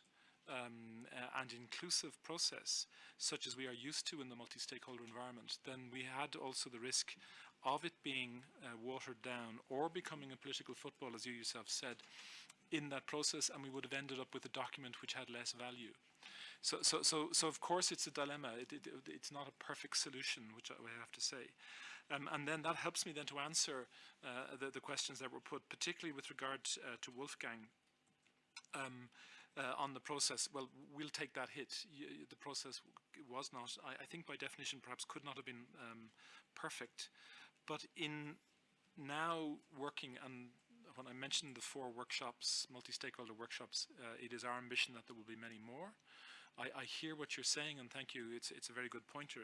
um, uh, and inclusive process, such as we are used to in the multi-stakeholder environment, then we had also the risk of it being uh, watered down or becoming a political football, as you yourself said, in that process, and we would have ended up with a document which had less value. So, so, so, so of course it's a dilemma. It, it, it's not a perfect solution, which I have to say. Um, and then that helps me then to answer uh, the, the, questions that were put, particularly with regard uh, to Wolfgang. Um, uh, on the process, well, we'll take that hit. the process was not, I, I, think by definition, perhaps could not have been um, perfect. But in now working, and when I mentioned the four workshops, multi-stakeholder workshops, uh, it is our ambition that there will be many more. I, I, hear what you're saying, and thank you. It's it's a very good pointer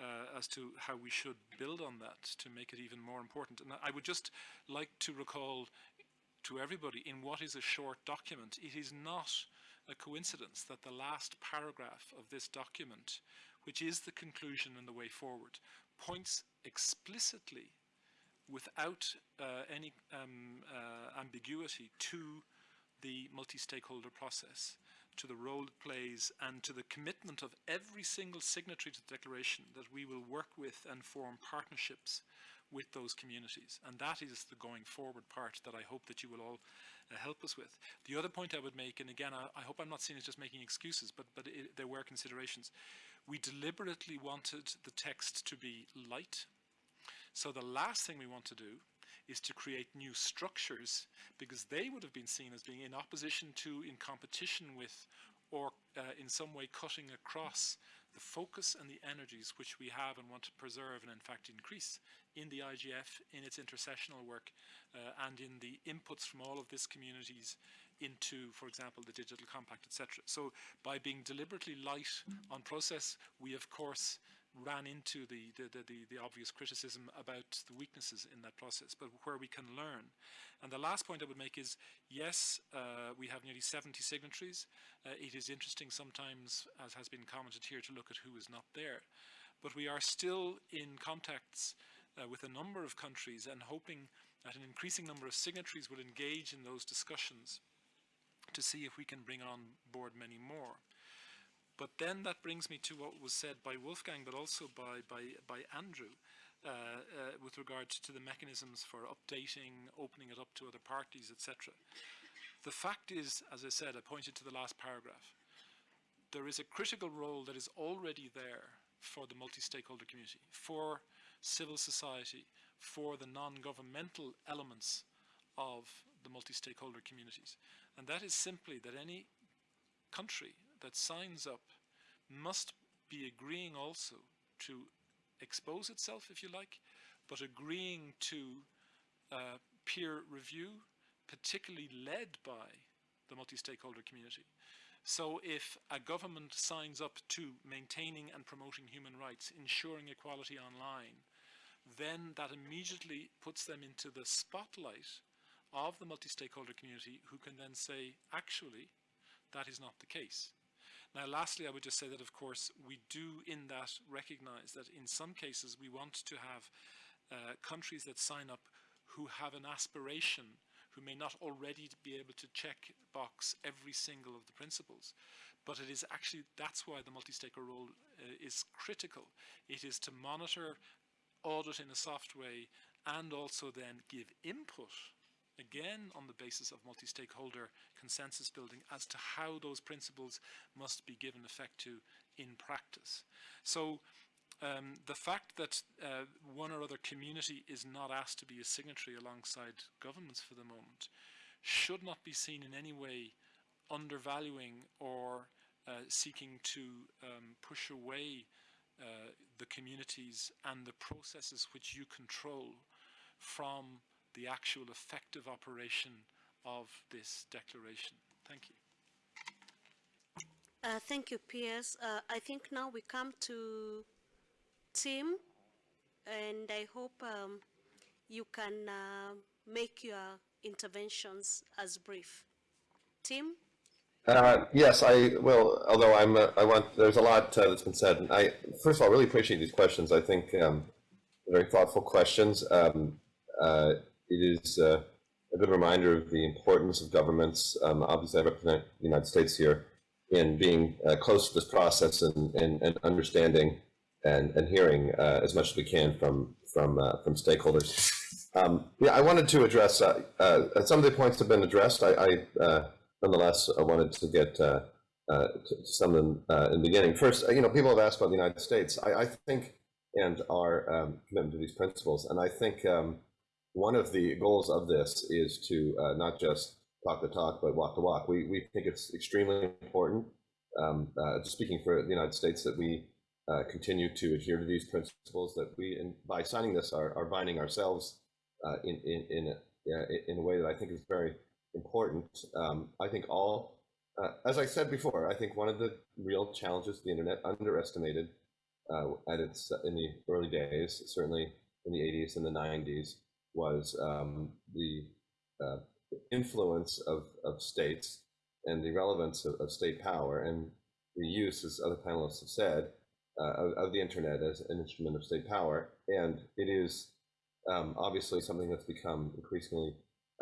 uh, as to how we should build on that to make it even more important. And I would just like to recall to everybody in what is a short document. It is not a coincidence that the last paragraph of this document, which is the conclusion and the way forward, points explicitly without uh, any um, uh, ambiguity to the multi-stakeholder process, to the role it plays and to the commitment of every single signatory to the declaration that we will work with and form partnerships with those communities. And that is the going forward part that I hope that you will all uh, help us with. The other point I would make, and again, I, I hope I'm not seen as just making excuses, but, but it, there were considerations. We deliberately wanted the text to be light. So the last thing we want to do is to create new structures because they would have been seen as being in opposition to, in competition with, or uh, in some way cutting across the focus and the energies which we have and want to preserve and in fact increase in the IGF, in its intercessional work, uh, and in the inputs from all of these communities into, for example, the digital compact, etc. So by being deliberately light on process, we of course ran into the, the, the, the, obvious criticism about the weaknesses in that process, but where we can learn. And the last point I would make is, yes, uh, we have nearly 70 signatories. Uh, it is interesting sometimes, as has been commented here, to look at who is not there. But we are still in contacts uh, with a number of countries and hoping that an increasing number of signatories will engage in those discussions to see if we can bring on board many more. But then that brings me to what was said by Wolfgang, but also by, by, by Andrew, uh, uh, with regard to the mechanisms for updating, opening it up to other parties, etc. The fact is, as I said, I pointed to the last paragraph, there is a critical role that is already there for the multi-stakeholder community, for civil society, for the non-governmental elements of the multi-stakeholder communities. And that is simply that any country that signs up must be agreeing also to expose itself, if you like, but agreeing to uh, peer review, particularly led by the multi-stakeholder community. So if a government signs up to maintaining and promoting human rights, ensuring equality online, then that immediately puts them into the spotlight of the multi-stakeholder community who can then say, actually, that is not the case. Now, lastly, I would just say that, of course, we do in that recognize that in some cases we want to have uh, countries that sign up who have an aspiration, who may not already be able to check box every single of the principles. But it is actually, that's why the multi-stakeholder role uh, is critical. It is to monitor, audit in a soft way, and also then give input again on the basis of multi-stakeholder consensus building as to how those principles must be given effect to in practice. So um, the fact that uh, one or other community is not asked to be a signatory alongside governments for the moment should not be seen in any way undervaluing or uh, seeking to um, push away uh, the communities and the processes which you control from the actual effective operation of this declaration. Thank you. Uh, thank you, Pearse. Uh, I think now we come to Tim, and I hope um, you can uh, make your interventions as brief. Tim? Uh, yes, I will. Although I'm, uh, I want. There's a lot uh, that's been said. I first of all really appreciate these questions. I think um, very thoughtful questions. Um, uh, it is uh, a good reminder of the importance of governments. Um, obviously, I represent the United States here in being uh, close to this process and, and, and understanding and, and hearing uh, as much as we can from from uh, from stakeholders. Um, yeah, I wanted to address uh, uh, some of the points have been addressed. I, I nonetheless I wanted to get to some of them in the beginning. First, you know, people have asked about the United States. I, I think and our um, commitment to these principles, and I think. Um, one of the goals of this is to uh, not just talk the talk, but walk the walk. We, we think it's extremely important, um, uh, speaking for the United States, that we uh, continue to adhere to these principles, that we, and by signing this, are, are binding ourselves uh, in, in, in, a, in a way that I think is very important. Um, I think all, uh, as I said before, I think one of the real challenges the internet underestimated uh, at its in the early days, certainly in the 80s and the 90s, was um, the uh, influence of, of states and the relevance of, of, state power and the use, as other panelists have said, uh, of, of, the internet as an instrument of state power. And it is um, obviously something that's become increasingly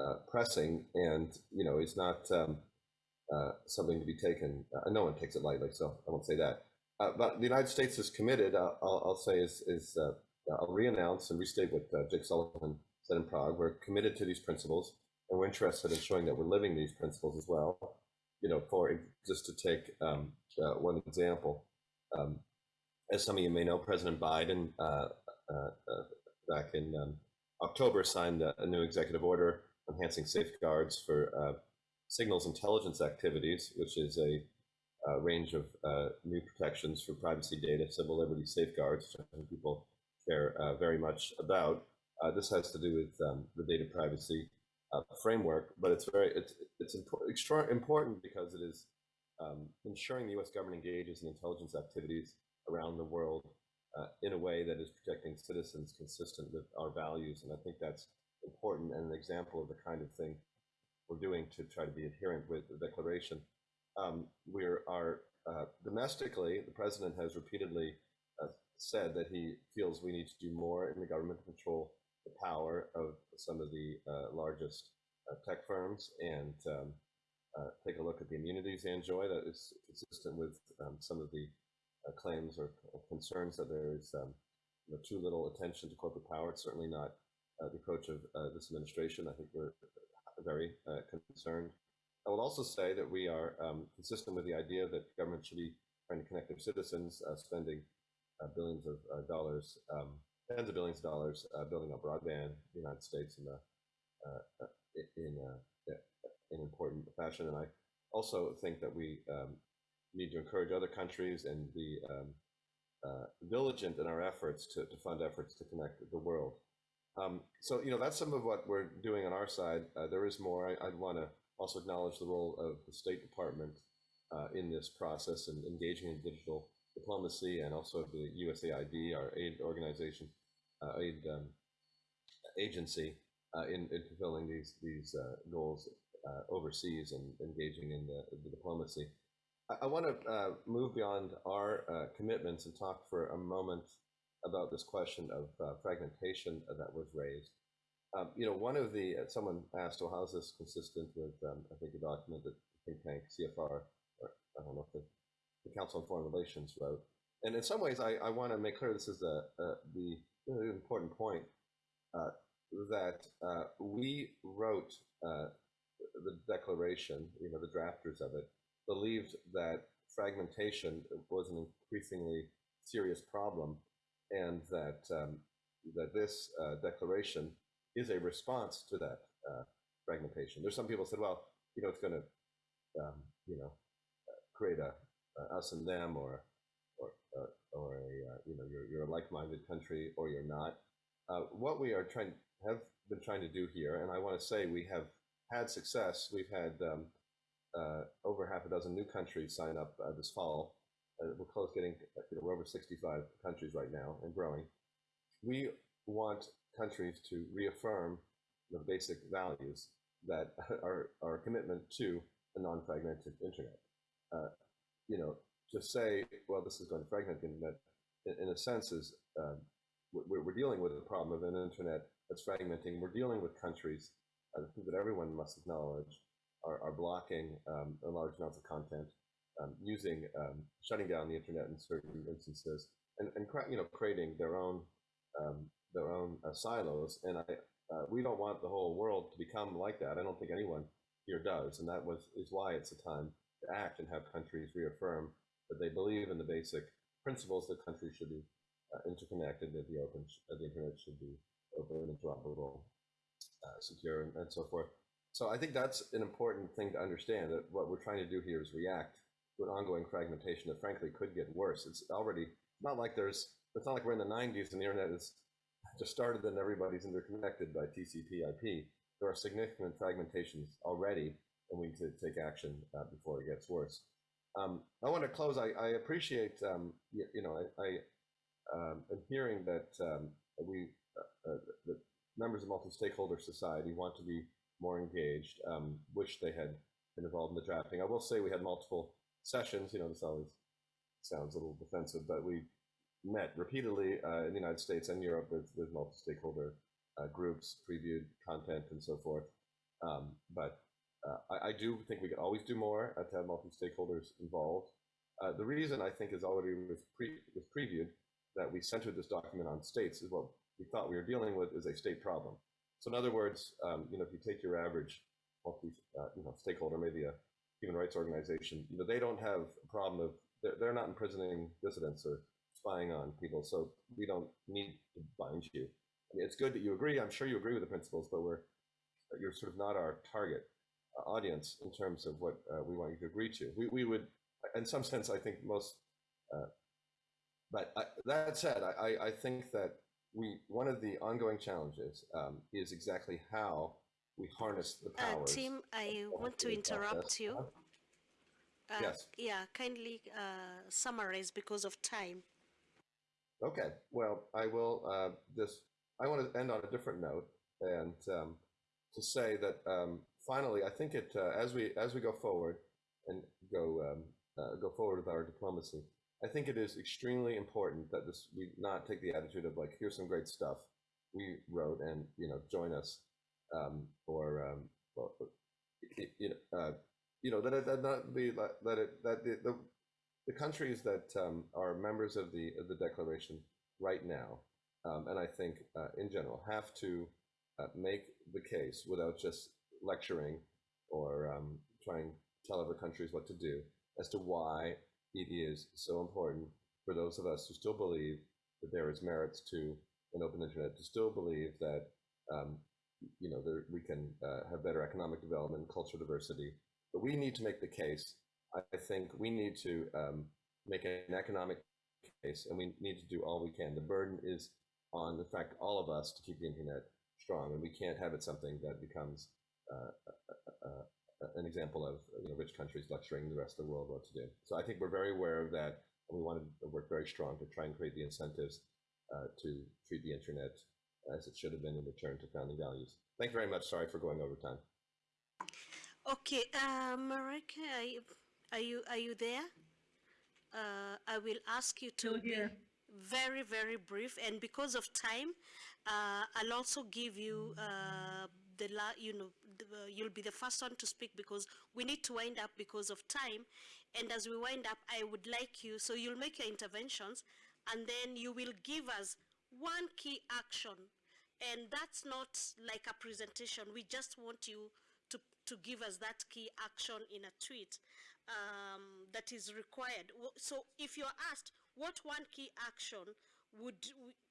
uh, pressing and, you know, it's not um, uh, something to be taken, uh, no one takes it lightly, so I won't say that. Uh, but the United States is committed, I'll, I'll say, is, is I'll re-announce and restate what Jake Sullivan said in Prague, we're committed to these principles, and we're interested in showing that we're living these principles as well. You know, for just to take um, uh, one example, um, as some of you may know, President Biden uh, uh, uh back in um, October signed a, a, new executive order enhancing safeguards for uh, signals intelligence activities, which is a, a range of uh, new protections for privacy data, civil liberty safeguards, which people care very much about. This has to do with um, the data privacy uh, framework, but it's very it's it's extra important because it is um, ensuring the U.S. government engages in intelligence activities around the world uh, in a way that is protecting citizens consistent with our values, and I think that's important and an example of the kind of thing we're doing to try to be adherent with the declaration. Um, we are uh, domestically, the president has repeatedly uh, said that he feels we need to do more in the government control the power of some of the uh, largest uh, tech firms and um, uh, take a look at the immunities they enjoy that is consistent with um, some of the uh, claims or concerns that there is um, you know, too little attention to corporate power. It's certainly not uh, the approach of this administration. I think we're very concerned. I would also say that we are um, consistent with the idea that government should be trying to connect their citizens, spending billions of dollars um, tens of billions of dollars uh, building up broadband in the United States in a, uh, in a, in important fashion. And I also think that we um, need to encourage other countries and be um, uh, diligent in our efforts to, to, fund efforts to connect the world. Um, so, you know, that's some of what we're doing on our side. Uh, there is more. I, would want to also acknowledge the role of the State Department uh, in this process and engaging in digital diplomacy and also the USAID, our aid organization, uh, aid um, agency, uh, in, in, fulfilling these these uh, goals uh, overseas and engaging in the, the diplomacy. I, I want to move beyond our commitments and talk for a moment about this question of fragmentation that was raised. Um, you know, one of the, uh, someone asked, well, how is this consistent with, um, I think, a document that think tank CFR, or I don't know if the the Council on Foreign Relations wrote. And in some ways, I, I want to make clear this is a, a the really important point uh, that uh, we wrote uh, the declaration, you know, the drafters of it, believed that fragmentation was an increasingly serious problem and that um, that this uh, declaration is a response to that uh, fragmentation. There's some people said, well, you know, it's going to, um, you know, create a, uh, us and them or or uh, or a uh, you know you're you're a like-minded country or you're not. what we are trying have been trying to do here, and I want to say we have had success. We've had um, over half a dozen new countries sign up this fall. we're close getting you know, we're over 65 countries right now and growing. We want countries to reaffirm the basic values that are our commitment to a non-fragmented internet. Uh, you know, to say, well, this is going to fragment the internet, in, in a sense, is um, we're, we're, dealing with the problem of an internet that's fragmenting. We're dealing with countries, think that everyone must acknowledge, are, are blocking um, large amounts of content, um, using, um, shutting down the internet in certain instances, and, and you know, creating their own um, their own uh, silos. And I, uh, we don't want the whole world to become like that. I don't think anyone here does, and that was is why it's a time to act and have countries reaffirm that they believe in the basic principles that countries should be uh, interconnected, that the open, uh, the internet should be open, interoperable, uh, secure, and, and, so forth. So I think that's an important thing to understand that what we're trying to do here is react to an ongoing fragmentation that frankly could get worse. It's already not like there's, it's not like we're in the 90s and the internet is just started and everybody's interconnected by TCP IP. There are significant fragmentations already and we need to take action uh, before it gets worse. Um, I want to close. I, I appreciate, um, you, you, know, I, I um, am hearing that um, we, uh, uh, the members of multi-stakeholder society want to be more engaged, um, wish they had been involved in the drafting. I will say we had multiple sessions, you know, this always sounds a little defensive, but we met repeatedly uh, in the United States and Europe with, with multi-stakeholder uh, groups, previewed content and so forth. But uh, I, I, do think we could always do more uh, to have multi-stakeholders involved. Uh, the reason I think is already was, pre was previewed that we centered this document on states is what we thought we were dealing with is a state problem. So in other words, um, you know, if you take your average multi, uh, you know, stakeholder, maybe a human rights organization, you know, they don't have a problem of they're, they're not imprisoning dissidents or spying on people. So we don't need to bind you. I mean, it's good that you agree. I'm sure you agree with the principles, but we're you're sort of not our target audience in terms of what uh, we want you to agree to. We, we would, in some sense, I think most, uh, but I, that said, I, I think that we, one of the ongoing challenges um, is exactly how we harness the Uh. Tim, I want to interrupt process. you. Uh-huh. Uh, Yes. Yeah, kindly uh, summarize because of time. Okay, well, I will uh, just, I want to end on a different note and um, to say that um, finally, I think it, uh, as we, as we go forward and go, um, uh, go forward with our diplomacy, I think it is extremely important that this, we not take the attitude of like, here's some great stuff we wrote and, you know, join us. Um, or, um, well, you know, uh, you know, that it, that not be, that it, that the, the, the countries that um, are members of the of the declaration right now, um, and I think uh, in general, have to uh, make the case without just lecturing or um, trying to tell other countries what to do as to why it is so important for those of us who still believe that there is merits to an open internet, to still believe that um, you know there, we can uh, have better economic development, cultural diversity, but we need to make the case I think we need to um, make an economic case, and we need to do all we can. The burden is on, in fact, all of us to keep the internet strong, and we can't have it something that becomes an example of you know, rich countries lecturing the rest of the world what to do. So I think we're very aware of that, and we want to work very strong to try and create the incentives uh, to treat the internet as it should have been in return to founding values. Thank you very much. Sorry for going over time. Okay, uh, Marietje, are you, are you are you there? Uh, I will ask you to be very very brief, and because of time, uh, I'll also give you uh, the la you know the, uh, you'll be the first one to speak because we need to wind up because of time, and as we wind up, I would like you so you'll make your interventions, and then you will give us one key action, and that's not like a presentation. We just want you to, to give us that key action in a tweet um, that is required. So if you're asked what one key action would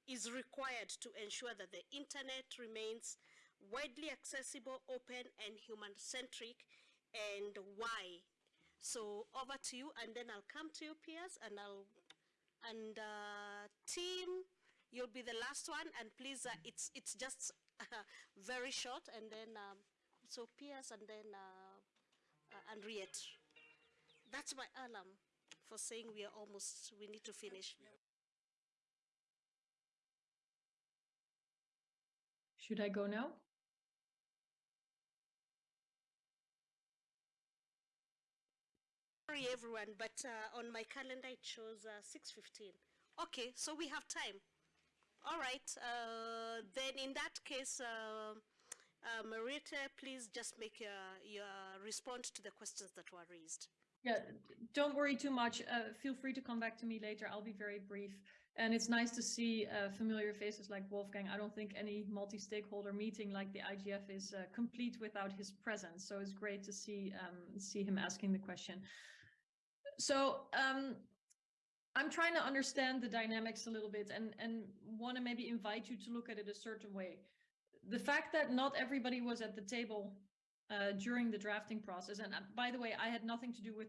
is required to ensure that the internet remains widely accessible, open, and human-centric, and why? So over to you, and then I'll come to you, Pearse, and I'll and uh, Tim, you'll be the last one, and please, uh, it's it's just very short, and then um, so Pearse, and then uh, uh, Anriette. That's my alarm for saying we are almost. We need to finish. Should I go now? Sorry, everyone, but uh, on my calendar it shows uh, 6:15. Okay, so we have time. All right. Uh, then in that case, uh, uh, Marietje, please just make your, your respond to the questions that were raised. Yeah, don't worry too much. Uh, feel free to come back to me later. I'll be very brief. And it's nice to see uh, familiar faces like Wolfgang. I don't think any multi-stakeholder meeting like the IGF is uh, complete without his presence. So it's great to see um, see him asking the question. So um, I'm trying to understand the dynamics a little bit and, and want to maybe invite you to look at it a certain way. The fact that not everybody was at the table uh, during the drafting process, and uh, by the way, I had nothing to do with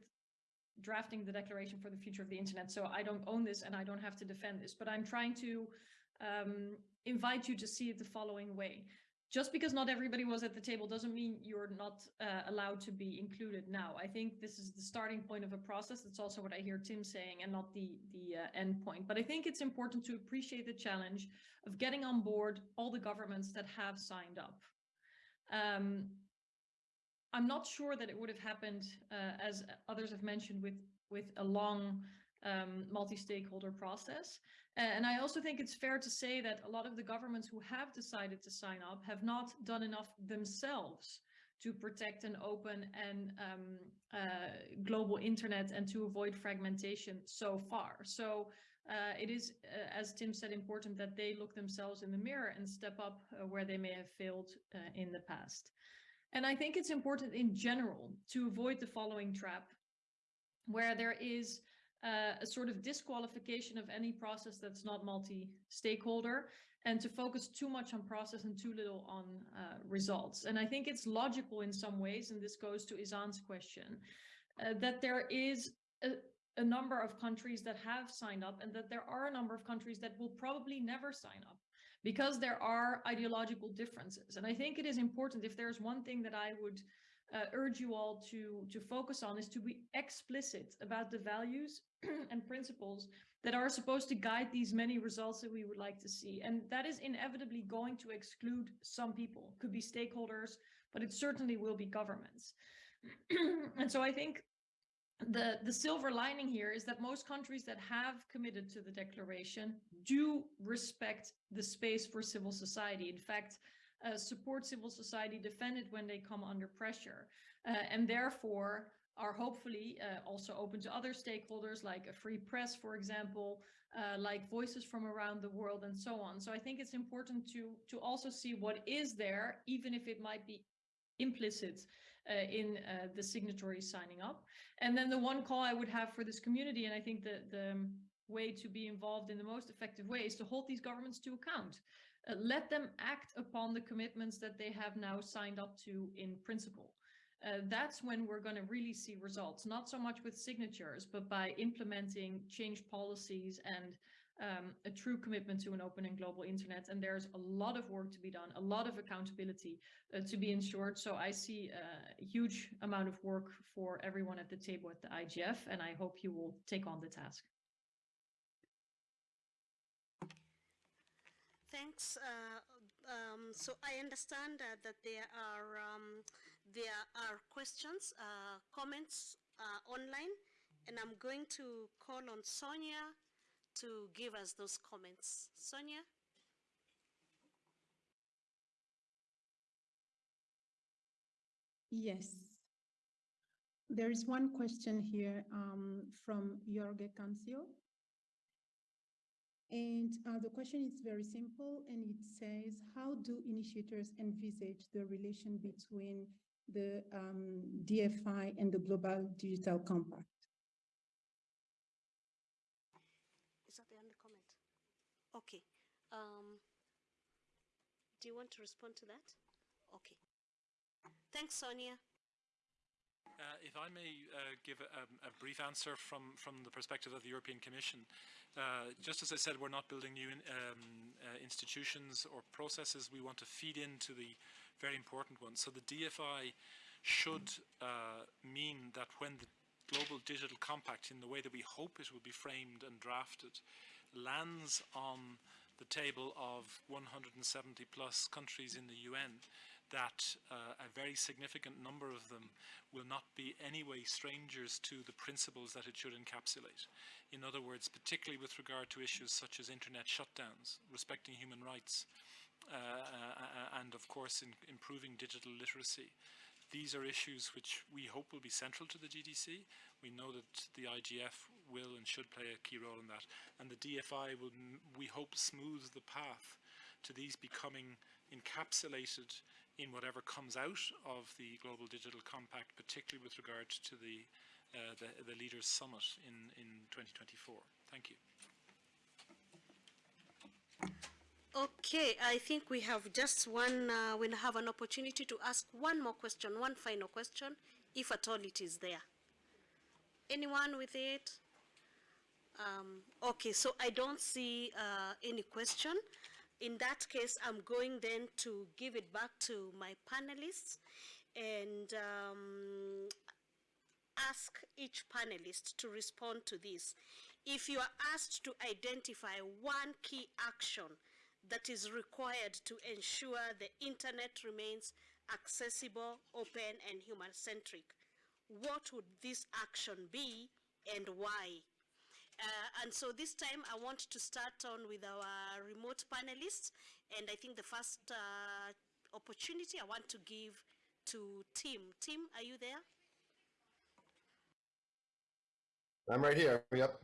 drafting the Declaration for the Future of the Internet, so I don't own this and I don't have to defend this, but I'm trying to um, invite you to see it the following way. Just because not everybody was at the table doesn't mean you're not uh, allowed to be included now. I think this is the starting point of a process. That's also what I hear Tim saying and not the, the uh, end point. But I think it's important to appreciate the challenge of getting on board all the governments that have signed up. Um, I'm not sure that it would have happened, uh, as others have mentioned, with with a long um, multi-stakeholder process. And I also think it's fair to say that a lot of the governments who have decided to sign up have not done enough themselves to protect an open and um, uh, global internet and to avoid fragmentation so far. So uh, it is, uh, as Tim said, important that they look themselves in the mirror and step up uh, where they may have failed uh, in the past. And I think it's important in general to avoid the following trap, where there is uh, a sort of disqualification of any process that's not multi-stakeholder and to focus too much on process and too little on uh, results. And I think it's logical in some ways, and this goes to Izan's question, uh, that there is a, a number of countries that have signed up and that there are a number of countries that will probably never sign up because there are ideological differences. And I think it is important if there's one thing that I would uh, urge you all to, to focus on is to be explicit about the values and principles that are supposed to guide these many results that we would like to see. And that is inevitably going to exclude some people, could be stakeholders, but it certainly will be governments. and so I think the, the silver lining here is that most countries that have committed to the declaration do respect the space for civil society. In fact, uh, support civil society, defend it when they come under pressure, uh, and therefore are hopefully uh, also open to other stakeholders like a free press, for example, uh, like voices from around the world and so on. So I think it's important to, to also see what is there, even if it might be implicit uh, in uh, the signatories signing up. And then the one call I would have for this community, and I think the, the way to be involved in the most effective way is to hold these governments to account. Uh, let them act upon the commitments that they have now signed up to in principle. Uh, that's when we're going to really see results, not so much with signatures, but by implementing changed policies and um, a true commitment to an open and global internet. And there's a lot of work to be done, a lot of accountability uh, to be ensured. So I see a huge amount of work for everyone at the table at the IGF, and I hope you will take on the task. Thanks. Uh, um, so I understand uh, that there are um, there are questions, uh, comments uh, online, and I'm going to call on Sonia to give us those comments. Sonia? Yes. There is one question here um, from Jorge Cancio. And uh, the question is very simple and it says, how do initiators envisage the relation between the um, DFI and the Global Digital Compact? Is that the end comment? Okay. Um, do you want to respond to that? Okay. Thanks, Sonia. Uh, if I may uh, give a, a, brief answer from, from the perspective of the European Commission, uh, just as I said, we're not building new in, um, uh, institutions or processes. We want to feed into the very important ones. So the DFI should uh, mean that when the Global Digital Compact, in the way that we hope it will be framed and drafted, lands on the table of 170 plus countries in the UN, that uh, a very significant number of them will not be anyway strangers to the principles that it should encapsulate. In other words, particularly with regard to issues such as internet shutdowns, respecting human rights, uh, uh, and of course in improving digital literacy. These are issues which we hope will be central to the GDC. We know that the IGF will and should play a key role in that. And the DFI will, we hope, smooth the path to these becoming encapsulated in whatever comes out of the Global Digital Compact, particularly with regard to the, uh, the, the, Leaders Summit in, in 2024. Thank you. Okay, I think we have just one, uh, we have an opportunity to ask one more question, one final question, if at all it is there. Anyone with it? Um, okay, so I don't see uh, any question in that case, I'm going then to give it back to my panelists and um, ask each panelist to respond to this. If you are asked to identify one key action that is required to ensure the internet remains accessible, open, and human-centric, what would this action be and why? Uh, and so this time I want to start on with our remote panelists. And I think the first uh, opportunity I want to give to Tim. Tim, are you there? I'm right here. Yep.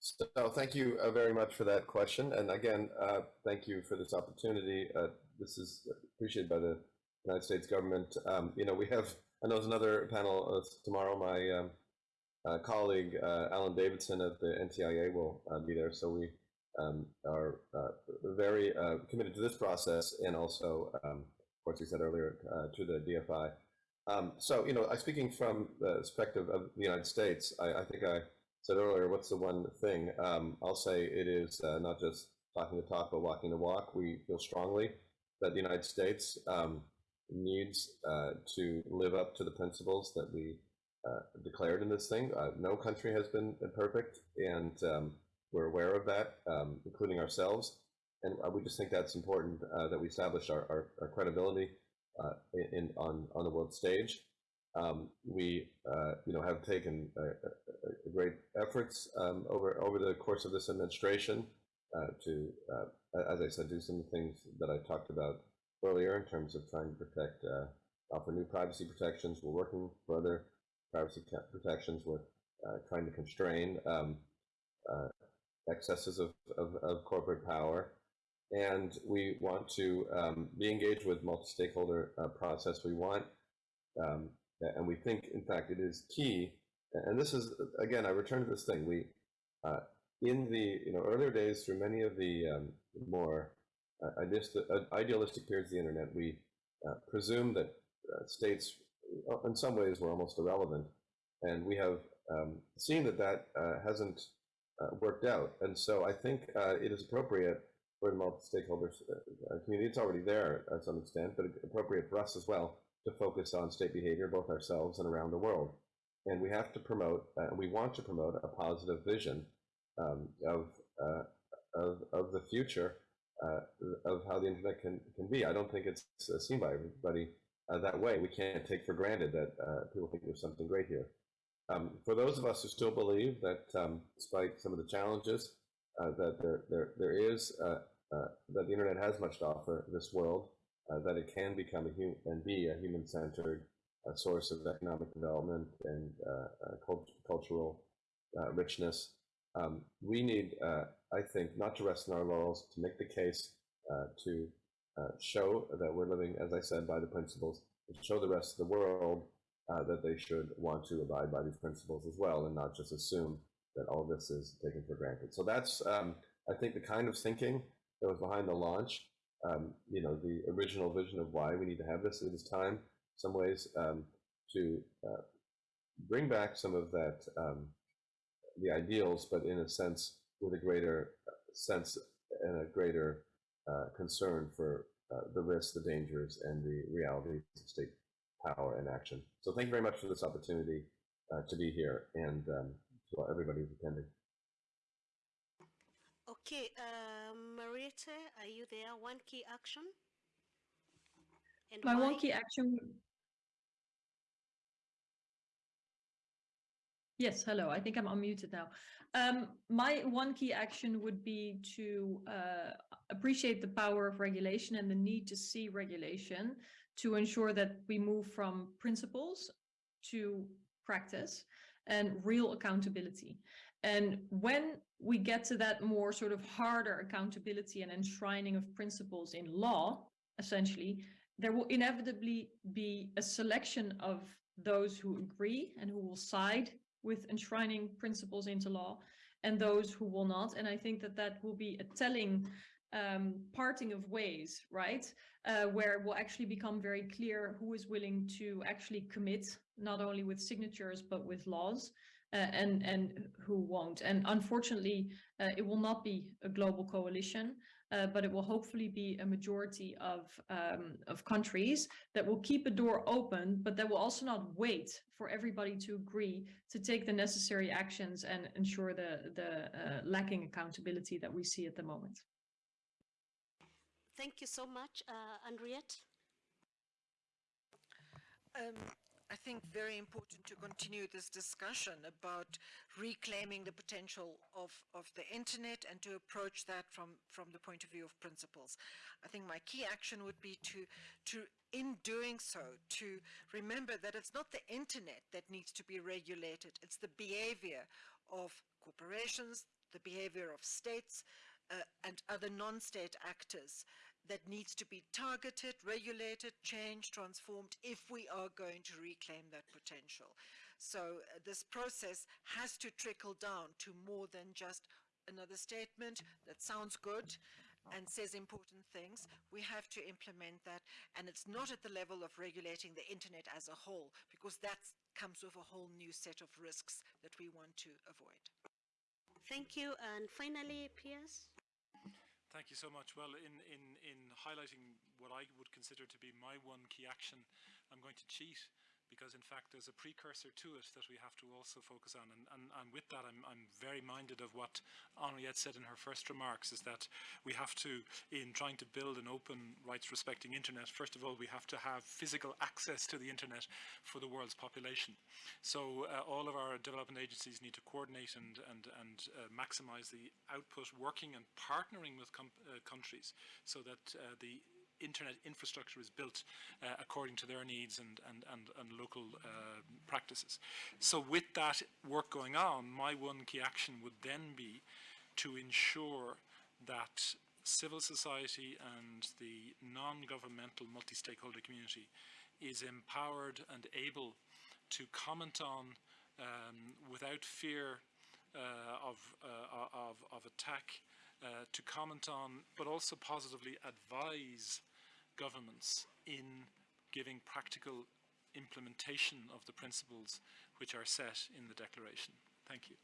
So thank you uh, very much for that question. And again, uh, thank you for this opportunity. Uh, this is appreciated by the United States government. Um, you know, we have, I know there's another panel uh, tomorrow. My um, uh, colleague, uh, Alan Davidson of the NTIA will be there. So we um, are very committed to this process and also, um, of course, we said earlier, to the DFI. Um, so, you know, I speaking from the perspective of the United States, I, I think I said earlier, what's the one thing? Um, I'll say it is uh, not just talking the talk, but walking the walk. We feel strongly that the United States um, needs uh, to live up to the principles that we uh, declared in this thing. Uh, no country has been perfect, and um, we're aware of that, um, including ourselves. And uh, we just think that's important uh, that we establish our, our, our credibility in, on, on the world stage. Um, we, uh, you know, have taken uh, uh, great efforts um, over over the course of this administration uh, to, uh, as I said, do some of the things that I talked about earlier in terms of trying to protect, uh, offer new privacy protections. We're working for other privacy protections. We're trying to constrain um, excesses of, of, of, corporate power. And we want to um, be engaged with multi-stakeholder process. We want um, and we think, in fact, it is key. And this is again, I return to this thing. We uh, in the you know earlier days, through many of the um, more uh, idealistic periods of the internet, we uh, presumed that uh, states, uh, in some ways, were almost irrelevant, and we have um, seen that that uh, hasn't worked out. And so, I think it is appropriate for the multi-stakeholder community. It's already there to some extent, but appropriate for us as well to focus on state behavior, both ourselves and around the world. And we have to promote, uh, we want to promote a positive vision um, of, uh, of, of the future uh, of how the internet can, can be. I don't think it's uh, seen by everybody uh, that way. We can't take for granted that uh, people think there's something great here. Um, for those of us who still believe that, um, despite some of the challenges, that there, there, there is, that the internet has much to offer this world, uh, that it can become a human and be a human-centered uh, source of economic development and uh, uh, cult cultural richness. Um, we need, I think, not to rest on our laurels, to make the case to show that we're living, as I said, by the principles, to show the rest of the world uh, that they should want to abide by these principles as well and not just assume that all this is taken for granted. So that's, um, I think, the kind of thinking that was behind the launch um, you know, the original vision of why we need to have this. It is time, some ways, um, to uh, bring back some of that, um, the ideals, but in a sense, with a greater uh, sense and a greater uh, concern for uh, the risks, the dangers, and the realities of state power and action. So thank you very much for this opportunity uh, to be here and um, to everybody who's attending. Okay, uh, Marietje, are you there? One key action? And My why? one key action. Yes, hello. I think I'm unmuted now. Um, my one key action would be to uh, appreciate the power of regulation and the need to see regulation to ensure that we move from principles to practice and real accountability. And when we get to that more sort of harder accountability and enshrining of principles in law, essentially, there will inevitably be a selection of those who agree and who will side with enshrining principles into law and those who will not. And I think that that will be a telling um, parting of ways, right? Uh, where it will actually become very clear who is willing to actually commit, not only with signatures, but with laws uh, and, and who won't. And unfortunately, uh, it will not be a global coalition, uh, but it will hopefully be a majority of, um, of countries that will keep a door open, but that will also not wait for everybody to agree to take the necessary actions and ensure the, the uh, lacking accountability that we see at the moment. Thank you so much, uh, Anriette. Um, I think very important to continue this discussion about reclaiming the potential of, of the internet and to approach that from, from the point of view of principles. I think my key action would be to, to, in doing so, to remember that it's not the internet that needs to be regulated, it's the behavior of corporations, the behavior of states uh, and other non-state actors that needs to be targeted, regulated, changed, transformed if we are going to reclaim that potential. So uh, this process has to trickle down to more than just another statement that sounds good and says important things. We have to implement that and it's not at the level of regulating the internet as a whole because that comes with a whole new set of risks that we want to avoid. Thank you. And finally, Pearse? Thank you so much. Well, in, in, in highlighting what I would consider to be my one key action, I'm going to cheat because in fact there's a precursor to it that we have to also focus on. And, and, and with that, I'm, I'm very minded of what Anriette said in her first remarks, is that we have to, in trying to build an open, rights-respecting internet, first of all, we have to have physical access to the internet for the world's population. So uh, all of our development agencies need to coordinate and, and, and uh, maximize the output, working and partnering with uh, countries so that uh, the internet infrastructure is built uh, according to their needs and, and, and, and local uh, practices. So with that work going on, my one key action would then be to ensure that civil society and the non-governmental multi-stakeholder community is empowered and able to comment on um, without fear uh, of, uh, of, of attack, uh, to comment on, but also positively advise governments in giving practical implementation of the principles which are set in the declaration. Thank you.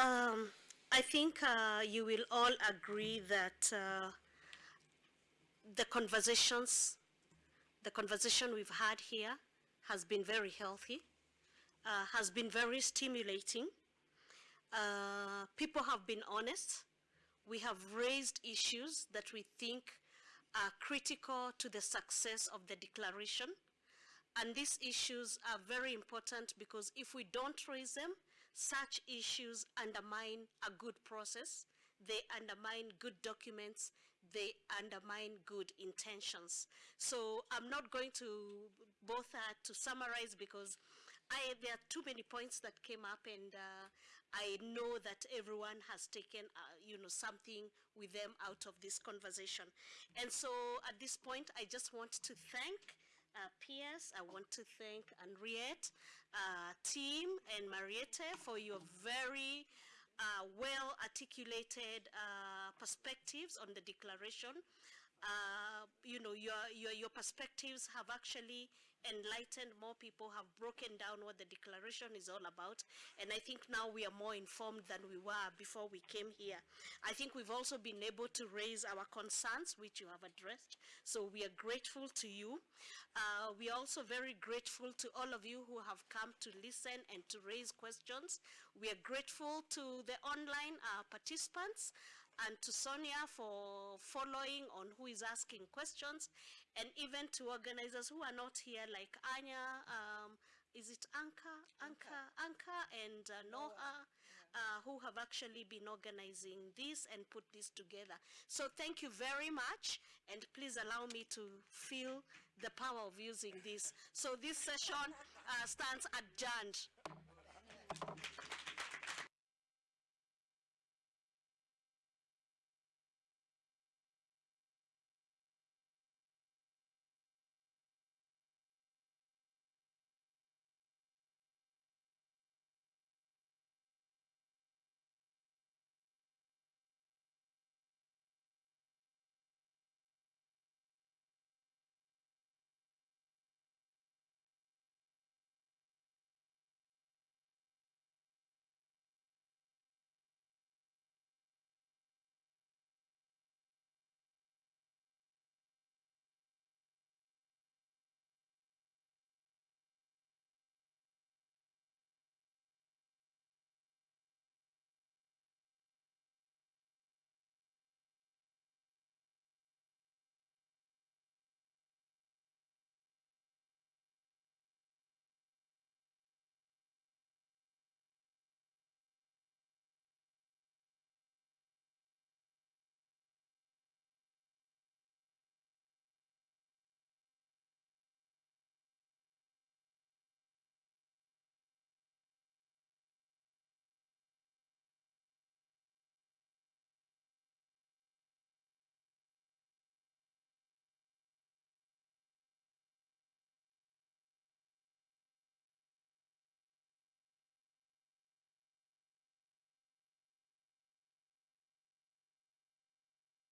Um, I think uh, you will all agree that uh, the conversations, the conversation we've had here has been very healthy, uh, has been very stimulating. Uh, people have been honest we have raised issues that we think are critical to the success of the declaration. And these issues are very important because if we don't raise them, such issues undermine a good process, they undermine good documents, they undermine good intentions. So I'm not going to bother to summarize because I, there are too many points that came up and uh, I know that everyone has taken, uh, you know, something with them out of this conversation. And so at this point, I just want to thank uh, Pearse, I want to thank Anriette, uh, Tim, and Marietje for your very uh, well articulated uh, perspectives on the declaration. Uh, you know, your, your, your perspectives have actually enlightened more people, have broken down what the declaration is all about. And I think now we are more informed than we were before we came here. I think we've also been able to raise our concerns, which you have addressed. So we are grateful to you. Uh, we are also very grateful to all of you who have come to listen and to raise questions. We are grateful to the online uh, participants and to Sonia for following on who is asking questions, and even to organizers who are not here, like Anya, um, is it Anka, Anka, Anka, and uh, Noah, uh, who have actually been organizing this and put this together. So thank you very much, and please allow me to feel the power of using this. So this session uh, stands adjourned.